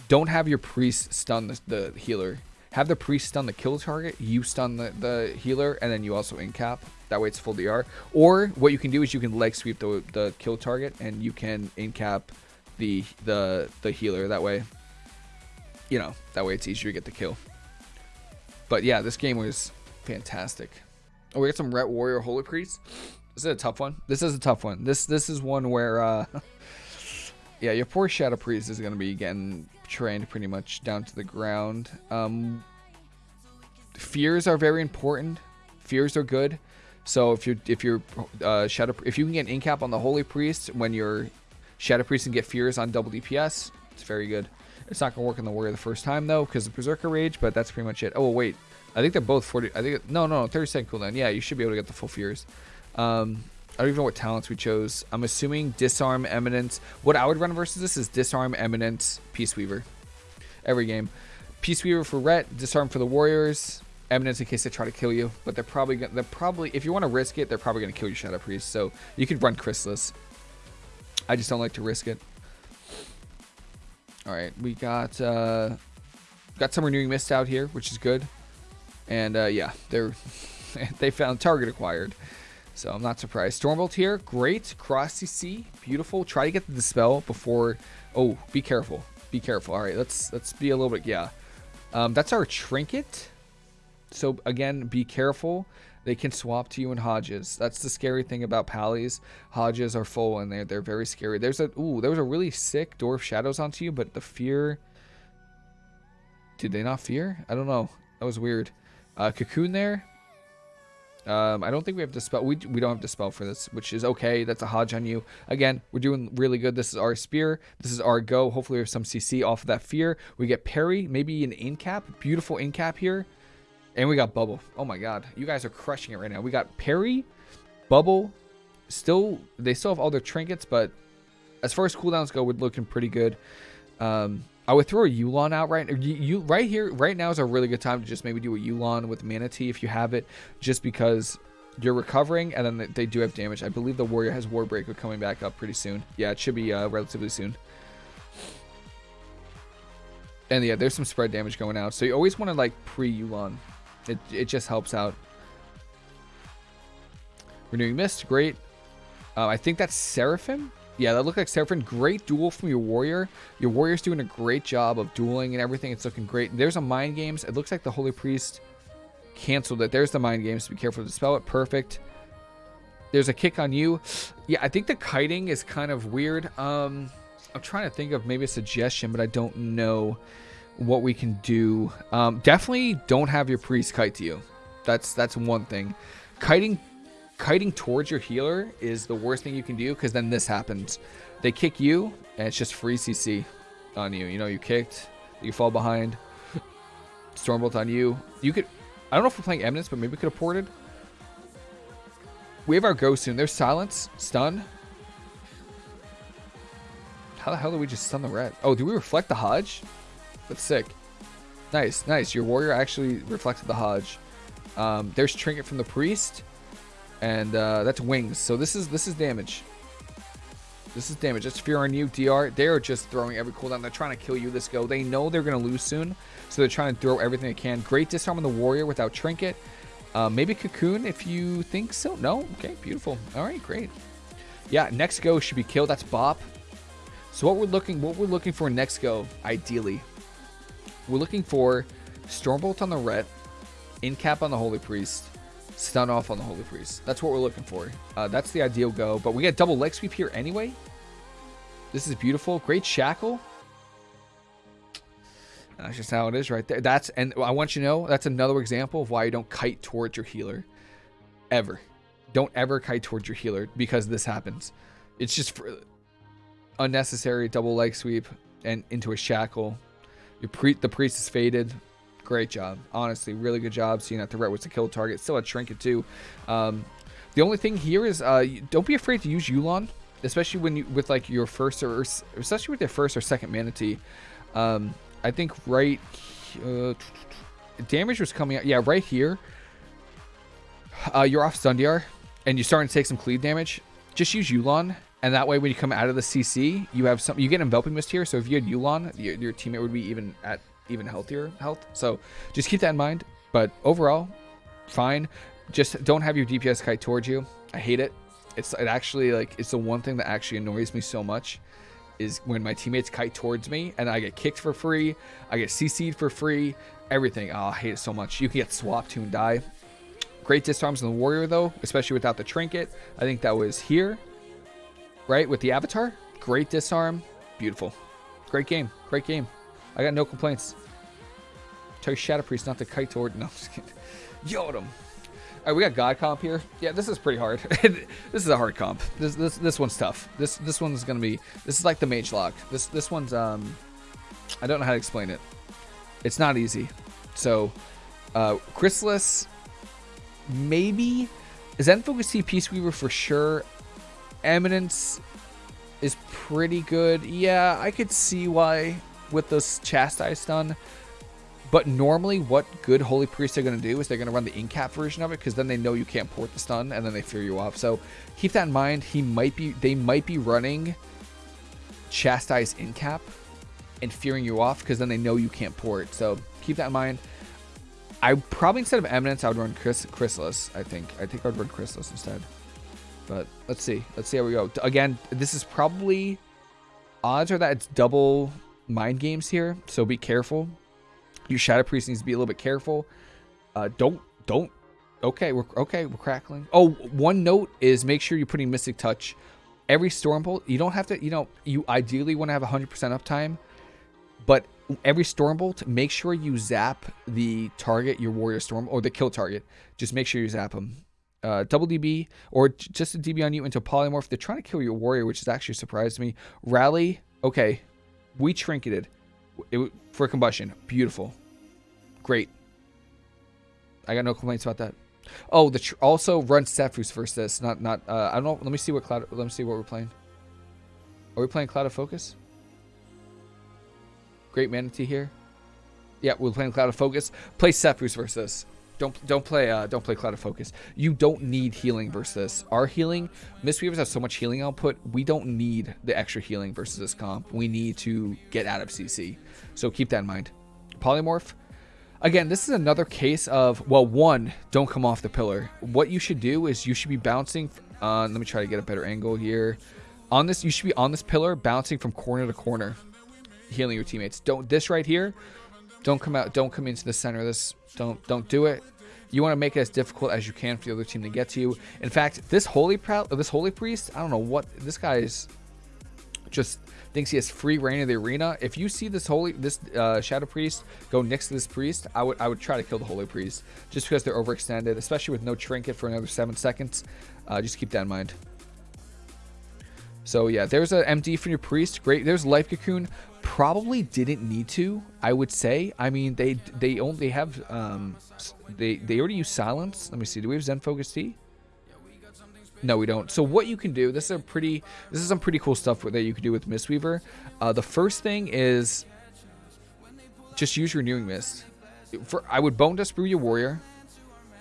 don't have your priest stun the, the healer. Have the priest stun the kill target, you stun the, the healer, and then you also incap. That way it's full DR. Or what you can do is you can leg sweep the, the kill target and you can incap the the the healer. That way, you know, that way it's easier to get the kill. But yeah, this game was fantastic. Oh, we got some Ret Warrior Holy Priest. This is a tough one. This is a tough one. This this is one where uh yeah, your poor Shadow Priest is gonna be getting trained pretty much down to the ground. Um fears are very important. Fears are good. So if you're if you're uh, shadow if you can get incap on the Holy Priest when you're Shadow Priest and get fears on double DPS, it's very good. It's not gonna work on the warrior the first time though because the Berserker Rage, but that's pretty much it. Oh wait, I think they're both 40. I think no no 30 second cooldown. Yeah, you should be able to get the full fears. Um, I don't even know what talents we chose. I'm assuming Disarm, Eminence. What I would run versus this is Disarm, Eminence, Peace Weaver. Every game. Peace Weaver for Ret, Disarm for the Warriors, Eminence in case they try to kill you. But they're probably they're probably if you want to risk it, they're probably gonna kill your Shadow Priest. So you could run Chrysalis. I just don't like to risk it. All right, we got uh, got some renewing mist out here, which is good. And uh, yeah, they're they found target acquired. So I'm not surprised. Stormbolt here, great. Cross CC, beautiful. Try to get the dispel before. Oh, be careful. Be careful. All right, let's let's be a little bit. Yeah, um, that's our trinket. So again, be careful. They can swap to you in Hodges. That's the scary thing about Pallies. Hodges are full and they're they're very scary. There's a ooh, there was a really sick Dwarf Shadows onto you, but the fear. Did they not fear? I don't know. That was weird. Uh, cocoon there. Um, I don't think we have Dispel. We, we don't have Dispel for this, which is okay. That's a Hodge on you. Again, we're doing really good. This is our Spear. This is our Go. Hopefully we have some CC off of that Fear. We get Parry, maybe an Incap. Beautiful Incap here. And we got Bubble. Oh my god. You guys are crushing it right now. We got Parry, Bubble. Still, they still have all their trinkets, but as far as cooldowns go, we're looking pretty good. Um, I would throw a Yu'lon out right you, right here right now is a really good time to just maybe do a Yu'lon with Mana Tea if you have it just because you're recovering and then they do have damage. I believe the warrior has Warbreaker coming back up pretty soon. Yeah, it should be uh, relatively soon. And yeah, there's some spread damage going out. So you always want to like pre-Yu'lon. It, it just helps out. Renewing Mist, great. Uh, I think that's Seraphim. Yeah, that looked like Seraphim. Great duel from your warrior. Your warrior's doing a great job of dueling and everything. It's looking great. There's a Mind Games. It looks like the Holy Priest canceled it. There's the Mind Games. Be careful to spell it. Perfect. There's a kick on you. Yeah, I think the kiting is kind of weird. Um, I'm trying to think of maybe a suggestion, but I don't know what we can do. Um, definitely don't have your priest kite to you. That's that's one thing. Kiting kiting towards your healer is the worst thing you can do because then this happens. They kick you and it's just free CC on you. You know, you kicked, you fall behind. Stormbolt on you. You could, I don't know if we're playing Eminence, but maybe we could have ported. We have our go soon. There's silence, stun. How the hell did we just stun the red? Oh, do we reflect the Hodge? That's sick. Nice, nice. Your warrior actually reflected the Hodge. Um, there's Trinket from the Priest and uh, that's wings. So this is this is damage. This is damage. That's fear on you, DR. They're just throwing every cooldown. They're trying to kill you this go. They know they're going to lose soon, so they're trying to throw everything they can. Great disarm on the warrior without trinket. Uh, maybe cocoon if you think so. No? Okay, beautiful. All right, great. Yeah, next go should be killed. That's Bop. So what we're looking what we're looking for next go, ideally, we're looking for Stormbolt on the Ret, Incap on the Holy Priest, stun off on the Holy Priest. That's what we're looking for. Uh, that's the ideal go. But we get double leg sweep here anyway. This is beautiful. Great shackle. That's just how it is right there. That's and I want you to know that's another example of why you don't kite towards your healer. Ever. Don't ever kite towards your healer because this happens. It's just unnecessary double leg sweep and into a shackle. Your pre the priest is faded. Great job. Honestly, really good job seeing that the red was the kill target. Still a trinket too. Um, the only thing here is uh, don't be afraid to use Yu'lon, especially when you with like your first or especially with your first or second mana tea. Um, I think right uh, damage was coming out. Yeah, right here. Uh, you're off stun DR and you're starting to take some cleave damage. Just use Yu'lon And that way, when you come out of the CC, you have some. You get enveloping mist here. So if you had Yu'lon, your, your teammate would be even at even healthier health. So just keep that in mind. But overall, fine. Just don't have your DPS kite towards you. I hate it. It's it actually like it's the one thing that actually annoys me so much is when my teammates kite towards me and I get kicked for free, I get CC'd for free, everything. Oh, I hate it so much. You can get swapped to and die. Great disarms on the warrior though, especially without the trinket. I think that was here, right, with the avatar. Great disarm, beautiful. Great game, great game. I got no complaints. Tell Shadow Priest not the kite toward. No, I'm just kidding. Yelled. All right, we got God comp here. Yeah, this is pretty hard. this is a hard comp. This this this one's tough. This this one's gonna be. This is like the Mage Lock. This this one's um. I don't know how to explain it. It's not easy. So, uh, Chrysalis, maybe. Zen Focus Tea Peace Weaver for sure. Eminence is pretty good. Yeah, I could see why with this Chastise stun. But normally, what good Holy Priests are going to do is they're going to run the in-cap version of it because then they know you can't port the stun and then they fear you off. So keep that in mind. He might be, they might be running Chastise in-cap and fearing you off because then they know you can't port. So keep that in mind. I probably instead of Eminence, I would run Chris, Chrysalis. I think. I think I would run Chrysalis instead. But let's see. Let's see how we go. Again, this is probably odds are that it's double mind games here, so be careful. Your Shadow Priest needs to be a little bit careful. Uh, don't, don't. Okay, we're okay. We're crackling. Oh, one note is make sure you're putting Mystic Touch. Every Stormbolt, you don't have to. You know, you ideally want to have 100% uptime, but every Stormbolt, make sure you zap the target, your Warrior Storm, or the kill target. Just make sure you zap them. Uh, double DB or just a DB on you into polymorph. They're trying to kill your warrior, which has actually surprised me. Rally, okay, we trinketed it, for combustion. Beautiful. Great. I got no complaints about that. Oh, the also run Sephuz versus this. Not not. Uh, I don't know. Let me see what cloud. Let me see what we're playing. Are we playing Clouded Focus? Great Mana Tea here. Yeah, we're playing Clouded Focus. Play Sephuz versus this. Don't don't play uh, don't play Clouded Focus. You don't need healing versus this. Our healing, Mistweavers have so much healing output. We don't need the extra healing versus this comp. We need to get out of CC. So keep that in mind. Polymorph. Again, this is another case of well, one, don't come off the pillar. What you should do is you should be bouncing. Uh, let me try to get a better angle here. On this, you should be on this pillar, bouncing from corner to corner, healing your teammates. Don't this right here. Don't come out. Don't come into the center of this. Don't don't do it. You want to make it as difficult as you can for the other team to get to you. In fact, this holy proud, this holy priest, I don't know what this guy's just thinks he has free reign of the arena. If you see this holy this uh, shadow priest go next to this priest, I would I would try to kill the holy priest just because they're overextended, especially with no trinket for another seven seconds. Uh, just keep that in mind. So yeah, there's an MD from your priest. Great. There's life cocoon probably didn't need to i would say. I mean they they only have um they they already use silence. Let me see. Do we have zen focus tea? No we don't. So what you can do this is a pretty this is some pretty cool stuff that you can do with mistweaver uh the first thing is just use your renewing mist. For i would bone brew your warrior.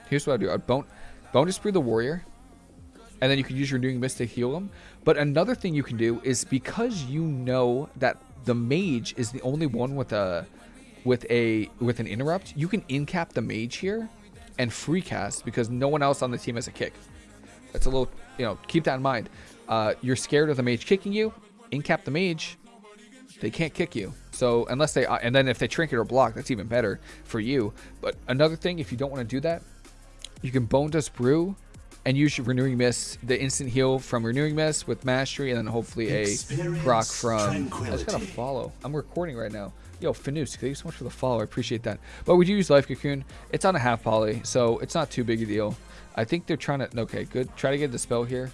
Here's what i do. I'd bone bone brew the warrior and then you can use your renewing mist to heal them but another thing you can do is because you know that the mage is the only one with a with a with an interrupt. You can incap the mage here and free cast because no one else on the team has a kick. That's a little, you know, keep that in mind. Uh, you're scared of the mage kicking you, incap the mage, they can't kick you. So unless they, uh, and then if they trinket or block, that's even better for you. But another thing, if you don't want to do that, you can bone dust brew and use your renewing mist, the instant heal from renewing mist with mastery, and then hopefully a proc from. I just gotta follow. I'm recording right now. Yo, Finus, thank you so much for the follow. I appreciate that. But we do use Life Cocoon. It's on a half poly, so it's not too big a deal. I think they're trying to. Okay, good. Try to get the spell here.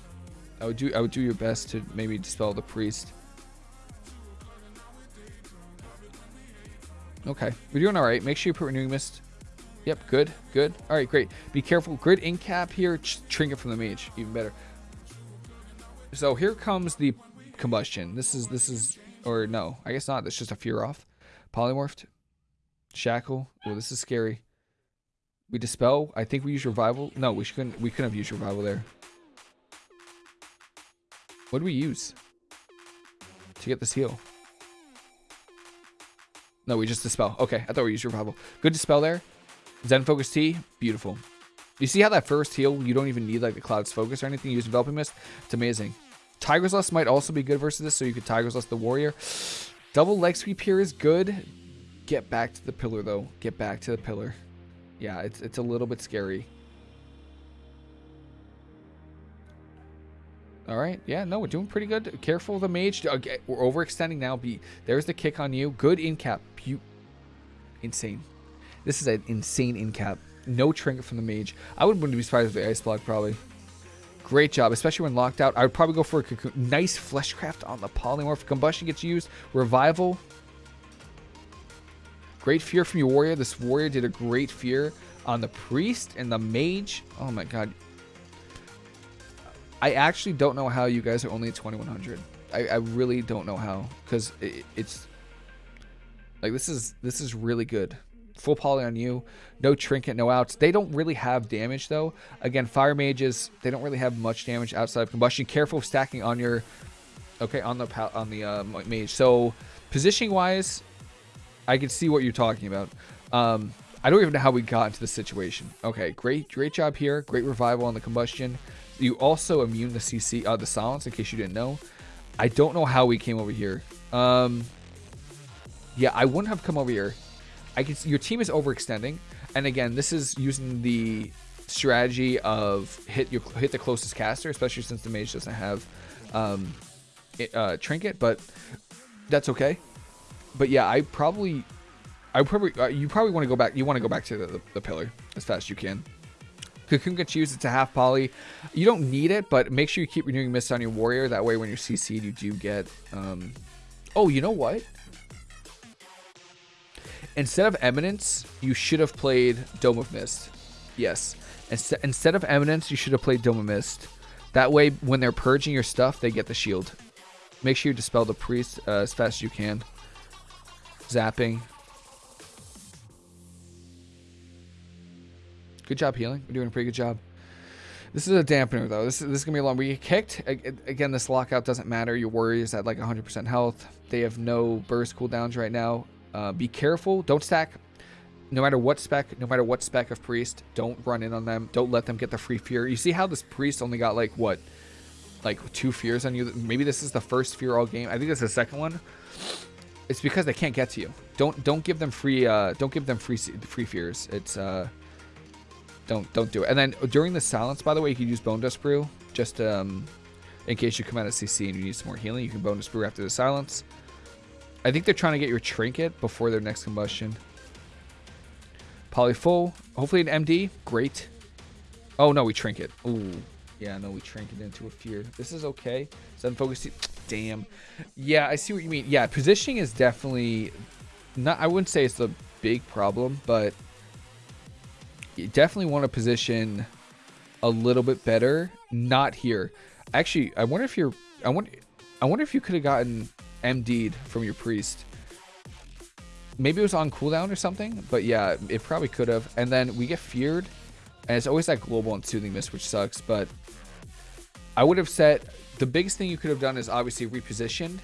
I would do. I would do your best to maybe dispel the priest. Okay, we're doing all right. Make sure you put renewing mist Yep, good, good. All right, great. Be careful. Grid in cap here. Trinket from the mage, even better. So here comes the combustion. This is this is or no, I guess not. That's just a fear off. Polymorphed. Shackle. Well, this is scary. We dispel. I think we use revival. No, we couldn't. We couldn't have used revival there. What do we use to get this heal? No, we just dispel. Okay, I thought we used revival. Good dispel there. Zen Focus Tea, beautiful. You see how that first heal, you don't even need like the Cloud's Focus or anything. You use Enveloping Mist. It's amazing. Tiger's Lust might also be good versus this, so you could Tiger's Lust the Warrior. Double Leg Sweep here is good. Get back to the pillar, though. Get back to the pillar. Yeah, it's, it's a little bit scary. All right. Yeah, no, we're doing pretty good. Careful the mage. Okay, we're overextending now. Be There's the kick on you. Good in cap. Insane. This is an insane in cap. No trinket from the mage. I wouldn't be surprised with the ice block, probably. Great job, especially when locked out. I would probably go for a cocoon. Nice fleshcraft on the polymorph. Combustion gets used. Revival. Great fear from your warrior. This warrior did a great fear on the priest and the mage. Oh my god. I actually don't know how you guys are only at 2100. I, I really don't know how because it, it's like this is this is really good. Full poly on you, no trinket, no outs. They don't really have damage though. Again, fire mages they don't really have much damage outside of combustion. Careful stacking on your okay on the on the uh, mage. So positioning wise, I can see what you're talking about. Um, I don't even know how we got into this situation. Okay, great great job here. Great revival on the combustion. You also immune the CC, uh, the silence, in case you didn't know. I don't know how we came over here. Um, yeah, I wouldn't have come over here. I can see your team is overextending, and again, this is using the strategy of hit your hit the closest caster, especially since the mage doesn't have um, it, uh, trinket, but that's okay. But yeah, I probably, I probably, uh, you probably want to go back. You want to go back to the, the, the pillar as fast as you can. Cocoon gets used. It's a half poly. You don't need it, but make sure you keep renewing mist on your warrior. That way, when you're CC'd, you do get... Um... Oh, you know what? Instead of Eminence, you should have played Dome of Mist. Yes. Inst instead of Eminence, you should have played Dome of Mist. That way, when they're purging your stuff, they get the shield. Make sure you dispel the priest uh, as fast as you can. Zapping. Good job healing. We're doing a pretty good job. This is a dampener, though. This is, this is going to be a long. We get kicked. Again, this lockout doesn't matter. Your warrior's at like 100% health. They have no burst cooldowns right now. Uh, be careful. Don't stack. No matter what spec, no matter what spec of priest, don't run in on them. Don't let them get the free fear. You see how this priest only got like, what? Like two fears on you? Maybe this is the first fear all game. I think it's the second one. It's because they can't get to you. Don't don't give them free uh don't give them free free fears. It's uh don't don't do it. And then during the silence, by the way, you can use Bone Dust Brew just um, in case you come out of CC and you need some more healing. You can Bone Dust Brew after the silence. I think they're trying to get your trinket before their next combustion. Poly full. Hopefully an MD. Great. Oh no, we trinket. Ooh. Yeah, no, we trinket into a fear. This is okay. Sudden focus. Damn. Yeah, I see what you mean. Yeah, positioning is definitely not. I wouldn't say it's the big problem, but you definitely want to position a little bit better. Not here. Actually, I wonder if you're. I wonder. I wonder if you could have gotten MD'd from your priest. Maybe it was on cooldown or something, but yeah, it probably could have. And then we get feared, and it's always that global and soothing mist, which sucks. But I would have said the biggest thing you could have done is obviously repositioned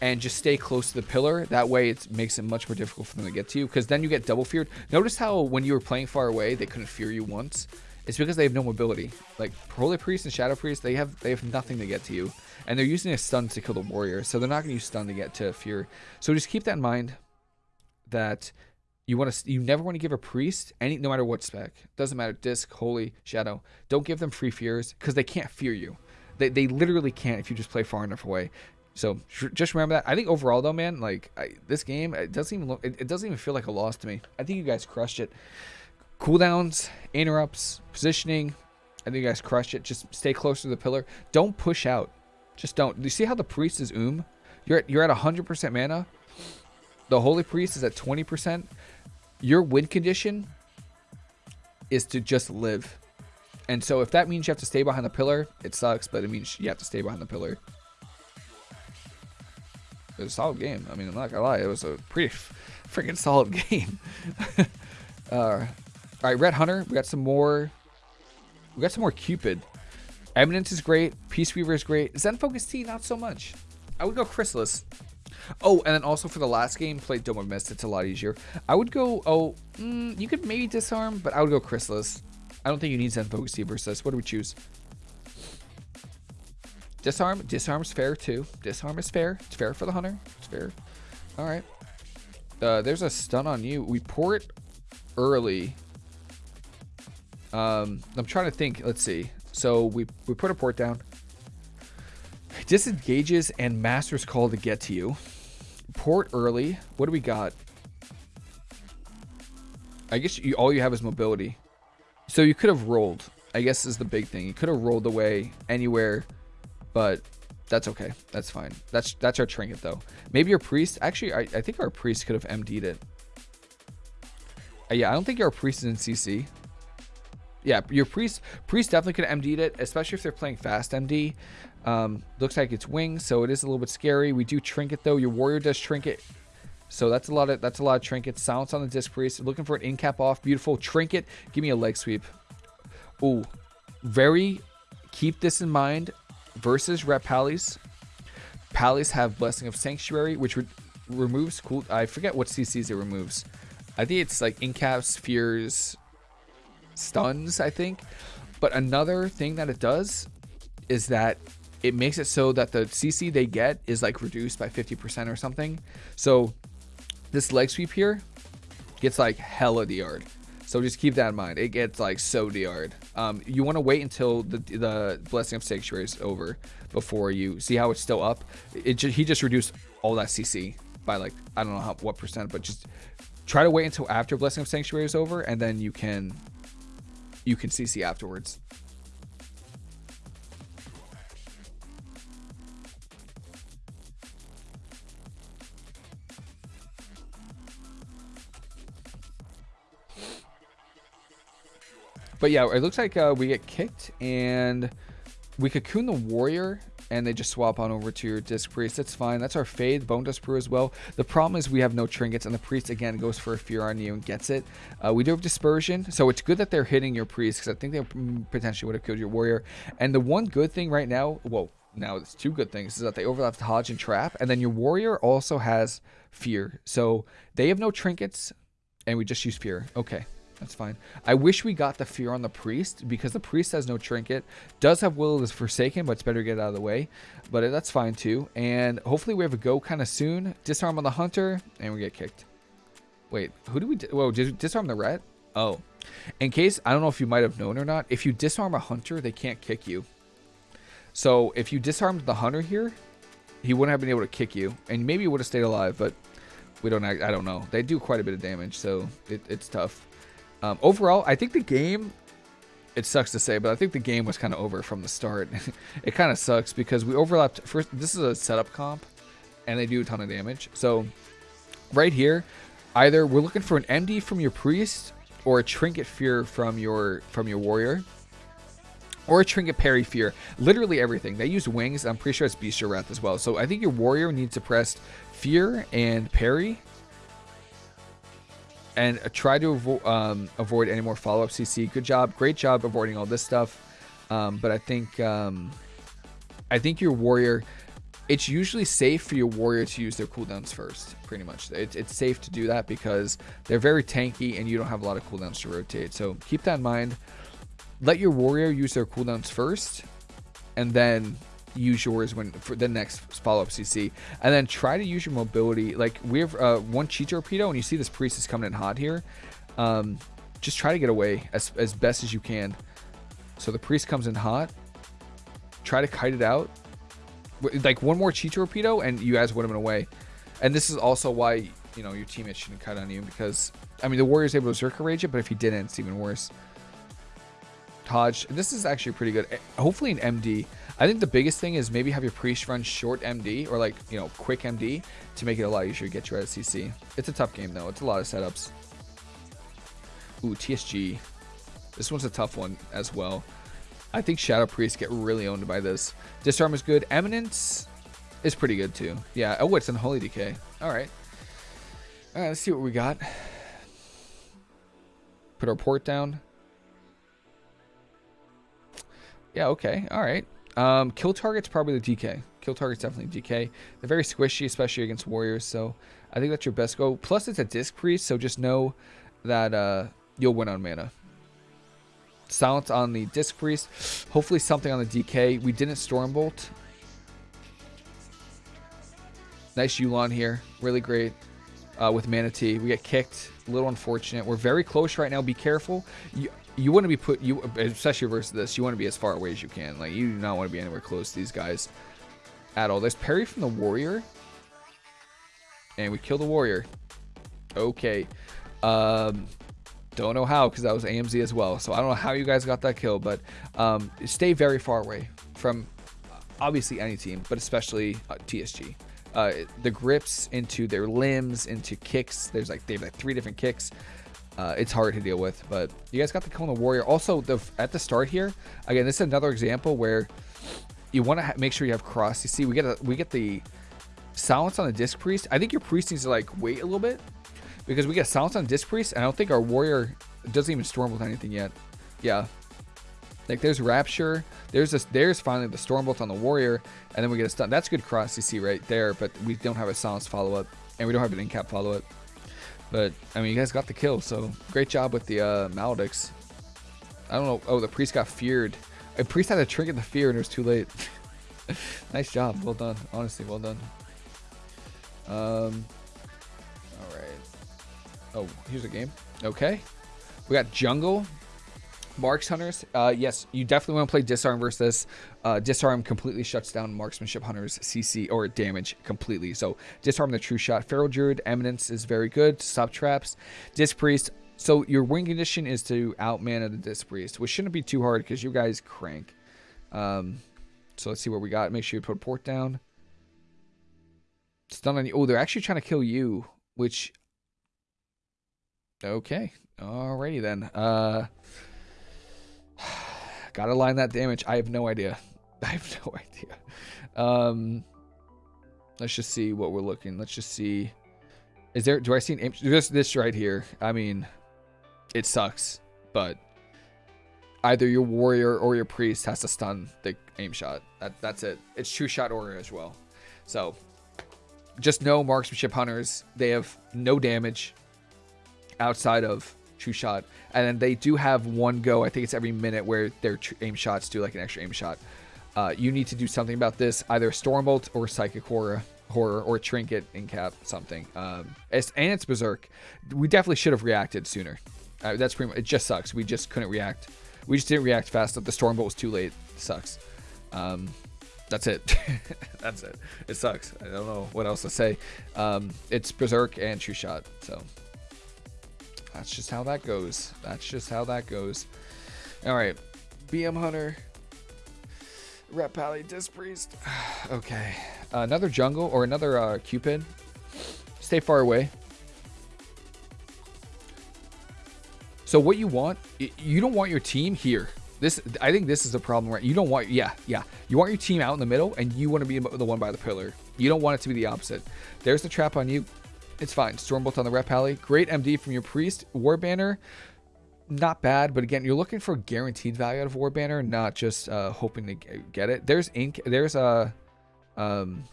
and just stay close to the pillar. That way it makes it much more difficult for them to get to you because then you get double feared. Notice how when you were playing far away, they couldn't fear you once. It's because they have no mobility. Like Holy Priest and Shadow Priest, they have they have nothing to get to you. And they're using a stun to kill the warrior. So they're not going to use stun to get to fear. So just keep that in mind that you want to you never want to give a priest any no matter what spec. Doesn't matter disc, holy, shadow. Don't give them free fears because they can't fear you. They, they literally can't if you just play far enough away. So just remember that. I think overall though, man, like I, this game, it doesn't even look, it, it, doesn't even feel like a loss to me. I think you guys crushed it. Cooldowns, interrupts, positioning. I think you guys crushed it. Just stay close to the pillar. Don't push out. Just don't. You see how the priest is oom? You're at, you're at 100% mana. The holy priest is at 20%. Your win condition is to just live. And so if that means you have to stay behind the pillar, it sucks, but it means you have to stay behind the pillar. It was a solid game. I mean, I'm not gonna lie, it was a pretty freaking solid game. uh, all right, Ret Hunter. We got some more. We got some more Cupid. Eminence is great. Peace Weaver is great. Zen Focus Tea, not so much. I would go Chrysalis. Oh, and then also for the last game, play Dome of Mist. It's a lot easier. I would go, oh, mm, you could maybe Disarm, but I would go Chrysalis. I don't think you need Zen Focus Tea versus this. What do we choose? Disarm. Disarm's fair too. Disarm is fair. It's fair for the hunter. It's fair. All right. Uh, there's a stun on you. We pour it early. Um, I'm trying to think. Let's see. So we, we put a port down. Disengages and Master's Call to get to you. Port early. What do we got? I guess you, all you have is mobility. So you could have rolled. I guess is the big thing. You could have rolled away anywhere, but that's okay. That's fine. That's that's our trinket though. Maybe your priest. Actually, I, I think our priest could have MD'd it. Uh, yeah, I don't think our priest is in CC. Yeah, your priest priest definitely could MD'd it, especially if they're playing fast MD. Um, looks like it's wings, so it is a little bit scary. We do trinket though. Your warrior does trinket. So that's a lot of that's a lot of trinkets. Silence on the disc priest. Looking for an in cap off. Beautiful trinket. Give me a leg sweep. Ooh, very. Keep this in mind. Versus rep Pallies. Pallies have blessing of sanctuary, which re removes cool. I forget what CCs it removes. I think it's like incaps, fears, stuns. I think. But another thing that it does is that it makes it so that the CC they get is like reduced by 50% or something. So this leg sweep here gets like hella DR'd. So just keep that in mind. It gets like so DR'd. Um, you want to wait until the the Blessing of Sanctuary is over before you see how it's still up. It he just reduced all that CC by like I don't know how what percent, but just try to wait until after Blessing of Sanctuary is over, and then you can you can CC afterwards. But yeah, it looks like uh, we get kicked and we cocoon the warrior and they just swap on over to your disc priest. That's fine. That's our fade. Bone dust brew as well. The problem is we have no trinkets and the priest again goes for a fear on you and gets it. Uh, we do have dispersion, so it's good that they're hitting your priest because I think they potentially would have killed your warrior. And the one good thing right now, well, now it's two good things is that they overlap the Hodge and Trap, and then your warrior also has fear. So they have no trinkets, and we just use fear. Okay. That's fine. I wish we got the fear on the priest because the priest has no trinket. Does have will of the forsaken, but it's better to get out of the way. But uh, that's fine too. And hopefully we have a go kind of soon. Disarm on the hunter, and we get kicked. Wait, who do we? Whoa, did disarm the ret? Oh, in case I don't know if you might have known or not. If you disarm a hunter, they can't kick you. So if you disarmed the hunter here, he wouldn't have been able to kick you, and maybe would have stayed alive. But we don't. I don't know. They do quite a bit of damage, so it, it's tough. Um, overall, I think the game, it sucks to say, but I think the game was kind of over from the start. it kind of sucks because we overlapped. First, this is a setup comp, and they do a ton of damage. So right here, either we're looking for an MD from your priest or a trinket fear from your from your warrior. Or a trinket parry fear. Literally everything. They use wings. I'm pretty sure it's Bestial Wrath as well. So I think your warrior needs to press fear and parry and try to avo um, avoid any more follow-up CC. Good job, great job avoiding all this stuff. Um, but I think um, I think your warrior. It's usually safe for your warrior to use their cooldowns first. Pretty much, it, it's safe to do that because they're very tanky and you don't have a lot of cooldowns to rotate. So keep that in mind. Let your warrior use their cooldowns first, and then use yours when for the next follow-up CC. And then try to use your mobility. Like we have uh, one chi torpedo and you see this priest is coming in hot here. Um, just try to get away as, as best as you can. So the priest comes in hot. Try to kite it out. Like one more chi torpedo and you guys would have been away. And this is also why, you know, your teammates shouldn't kite on you because, I mean, the warrior's able to Zerka Rage it, but if he didn't, it's even worse. Hodge. This is actually pretty good. Eh, hopefully an MD. I think the biggest thing is maybe have your priest run short MD or like, you know, quick MD to make it a lot easier to get your CC. It's a tough game though. It's a lot of setups. Ooh, TSG. This one's a tough one as well. I think Shadow Priest get really owned by this. Disarm is good. Eminence is pretty good too. Yeah. Oh, it's Unholy DK. All right. All right, let's see what we got. Put our port down. Yeah, okay. All right. Um, kill target's probably the DK. Kill target's definitely DK. They're very squishy, especially against warriors, so I think that's your best go. Plus, it's a disc priest, so just know that uh, you'll win on mana. Silence on the disc priest. Hopefully something on the DK. We didn't Stormbolt. Nice Yu'lon here. Really great uh, with Mana Tea. We get kicked. A little unfortunate. We're very close right now. Be careful. You, you want to be put, you especially versus this, you want to be as far away as you can. Like, you do not want to be anywhere close to these guys at all. There's parry from the warrior. And we kill the warrior. Okay. Um, don't know how because that was AMZ as well. So I don't know how you guys got that kill, but um, stay very far away from obviously any team, but especially uh, TSG. Uh, the grips into their limbs, into kicks. There's like they have like three different kicks. Uh, it's hard to deal with, but you guys got the the warrior. Also, the at the start here, again, this is another example where you want to make sure you have cross. You see, we get a, we get the silence on the disc priest. I think your priest needs to like wait a little bit because we get silence on disc priest, and I don't think our warrior doesn't even storm with anything yet. Yeah, like there's rapture. There's this. There's finally the stormbolt on the warrior, and then we get a stun. That's good cross you see right there, but we don't have a silence follow up, and we don't have an incap follow up. But I mean, you guys got the kill, so great job with the uh, Maledicts. I don't know. Oh, the priest got feared. A priest had to trigger the fear, and it was too late. nice job. Well done. Honestly, well done. Um. All right. Oh, here's a game. Okay. We got jungle. Marks Hunters, uh, yes, you definitely want to play Disarm versus. Uh, Disarm completely shuts down Marksmanship Hunters CC or damage completely. So Disarm the True Shot. Feral Druid, Eminence is very good. to Stop traps. Disc Priest. So your win condition is to out mana the Disc Priest, which shouldn't be too hard because you guys crank. Um, so let's see what we got. Make sure you put a port down. Stun on you. Oh, they're actually trying to kill you, which... Okay. Alrighty then. Uh... Gotta line that damage. I have no idea. I have no idea. Um, let's just see what we're looking. Let's just see. Is there, do I see an aim? This, this right here. I mean, it sucks, but either your warrior or your priest has to stun the aim shot. That, that's it. It's true shot order as well. So just know marksmanship hunters, they have no damage outside of true shot. And then they do have one go, I think it's every minute, where their aim shots do like an extra aim shot. Uh, you need to do something about this, either Stormbolt or Psychic Horror, horror or Trinket in cap something. Um, it's, and it's Berserk. We definitely should have reacted sooner. Uh, that's pretty much, it just sucks. We just couldn't react. We just didn't react fast enough. The Stormbolt was too late. It sucks. Um, that's it. that's it. It sucks. I don't know what else to say. Um, it's Berserk and True Shot. So that's just how that goes. That's just how that goes. All right. BM Hunter. Ret Pally Disc Priest. okay. Uh, another jungle or another uh, Cupid. Stay far away. So what you want, you don't want your team here. This, I think this is the problem, right? You don't want, yeah, yeah. You want your team out in the middle, and you want to be the one by the pillar. You don't want it to be the opposite. There's the trap on you. It's fine. Stormbolt on the Ret Pally. Great MD from your Priest. War Banner, not bad, but again, you're looking for guaranteed value out of War Banner, not just uh, hoping to get it. There's ink. There's a um,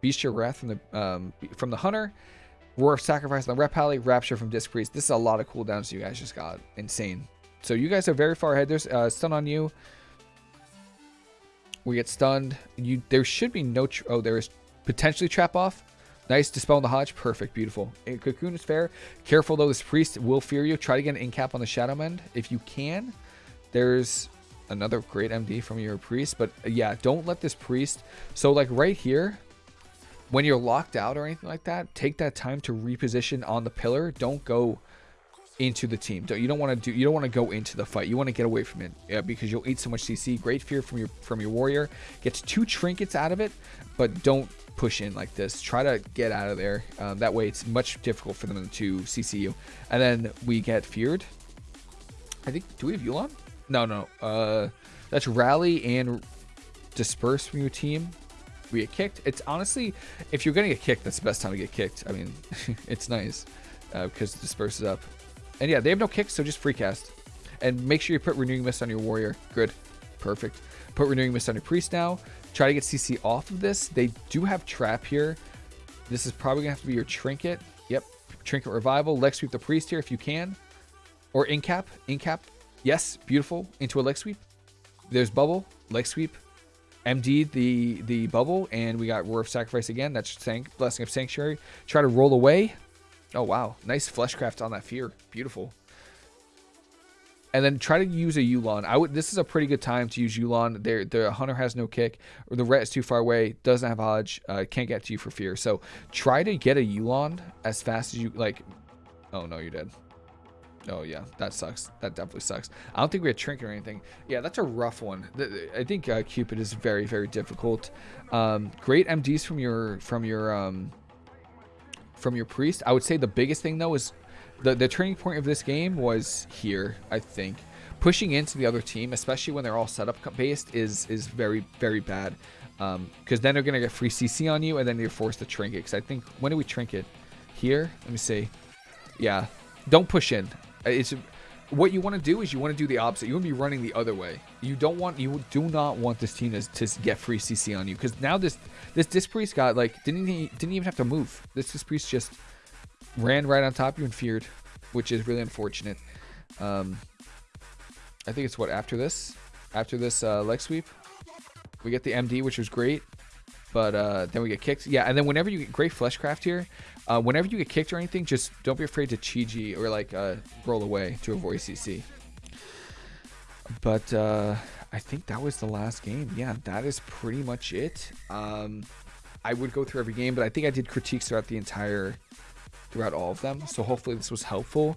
Bestial Wrath from the um, from the Hunter. Roar of Sacrifice on the Ret Pally. Rapture from Disc Priest. This is a lot of cooldowns you guys just got. Insane. So you guys are very far ahead. There's uh, stun on you. We get stunned. You there should be no. oh, there is potentially trap off. Nice. Dispel the Hodge. Perfect. Beautiful. And Cocoon is fair. Careful, though. This Priest will fear you. Try to get an incap on the Shadow Mend if you can. There's another great MD from your Priest. But, uh, yeah, don't let this Priest... So, like, right here, when you're locked out or anything like that, take that time to reposition on the pillar. Don't go into the team. You don't want to do. You don't want to go into the fight. You want to get away from it yeah, because you'll eat so much CC. Great fear from your from your warrior. Gets two trinkets out of it, but don't push in like this. Try to get out of there. Um, that way it's much difficult for them to CC you. And then we get feared. I think, do we have Yu'lon? No, no. Uh, that's rally and disperse from your team. We get kicked. It's honestly, if you're to get kicked, that's the best time to get kicked. I mean, it's nice uh, because disperse is up. And yeah, they have no kicks, so just free cast. And make sure you put Renewing Mist on your warrior. Good. Perfect. Put Renewing Mist on your Priest now. Try to get CC off of this. They do have Trap here. This is probably going to have to be your Trinket. Yep. Trinket Revival. Leg Sweep the Priest here if you can. Or Incap. Incap. Yes. Beautiful. Into a Leg Sweep. There's Bubble. Leg Sweep. MD the the bubble, and we got Roar of Sacrifice again. That's Blessing of Sanctuary. Try to roll away. Oh, wow. Nice Fleshcraft on that Fear. Beautiful and then try to use a Yu'lon. I would. This is a pretty good time to use Yu'lon. There, the hunter has no kick, or the ret is too far away, doesn't have hodge, uh, can't get to you for fear. So try to get a Yu'lon as fast as you like. Oh no, you're dead. Oh yeah, that sucks. That definitely sucks. I don't think we had trinket or anything. Yeah, that's a rough one. I think uh, Cupid is very, very difficult. Um, great MDs from your from your um, from your priest. I would say the biggest thing though is the, the turning point of this game was here, I think. Pushing into the other team, especially when they're all setup based, is is very, very bad. Because um, then they're going to get free CC on you, and then you're forced to trinket. Because I think, when do we trinket? Here? Let me see. Yeah. Don't push in. It's What you want to do is you want to do the opposite. You want to be running the other way. You don't want, you do not want this team to, to get free CC on you. Because now this this Disc Priest got, like, didn't, he, didn't even have to move. This Disc Priest just ran right on top of you and feared, which is really unfortunate. Um, I think it's what after this, after this uh, leg sweep, we get the MD, which was great, but uh, then we get kicked. Yeah, and then whenever you get great fleshcraft here, uh, whenever you get kicked or anything, just don't be afraid to chi or like uh, roll away to avoid CC. But uh, I think that was the last game. Yeah, that is pretty much it. Um, I would go through every game, but I think I did critiques throughout the entire throughout all of them. So hopefully this was helpful.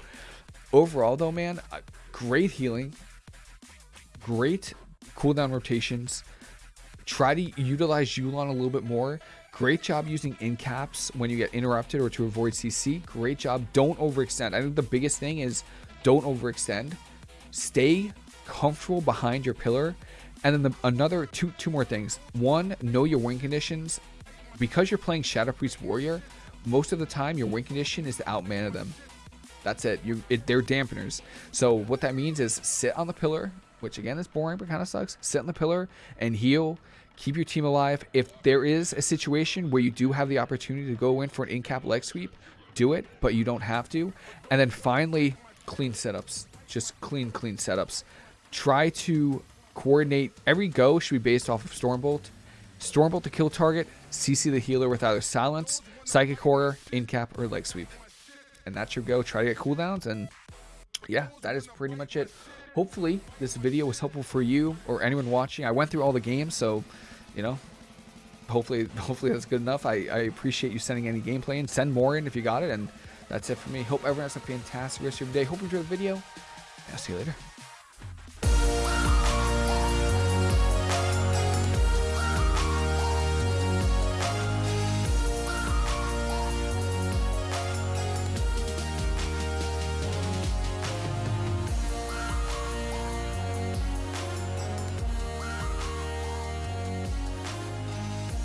Overall, though, man, uh, great healing, great cooldown rotations. Try to utilize Yu'lon a little bit more. Great job using in caps when you get interrupted or to avoid CC. Great job. Don't overextend. I think the biggest thing is don't overextend. Stay comfortable behind your pillar. And then the, another two two more things. One, know your win conditions. Because you're playing Shadow Priest Warrior, most of the time your win condition is to outmana them. That's it. You it, they're dampeners. So what that means is sit on the pillar, which again is boring but kind of sucks. Sit on the pillar and heal. Keep your team alive. If there is a situation where you do have the opportunity to go in for an in-cap leg sweep, do it, but you don't have to. And then finally, clean setups. Just clean, clean setups. Try to coordinate. Every go should be based off of Stormbolt. Stormbolt to kill target, CC the healer with either Silence, Psychic Horror, Incap, or Leg Sweep. And that's your go. Try to get cooldowns, and yeah, that is pretty much it. Hopefully, this video was helpful for you or anyone watching. I went through all the games, so, you know, hopefully hopefully that's good enough. I, I appreciate you sending any gameplay and send more in if you got it, and that's it for me. Hope everyone has a fantastic rest of your day. Hope you enjoyed the video. I'll see you later.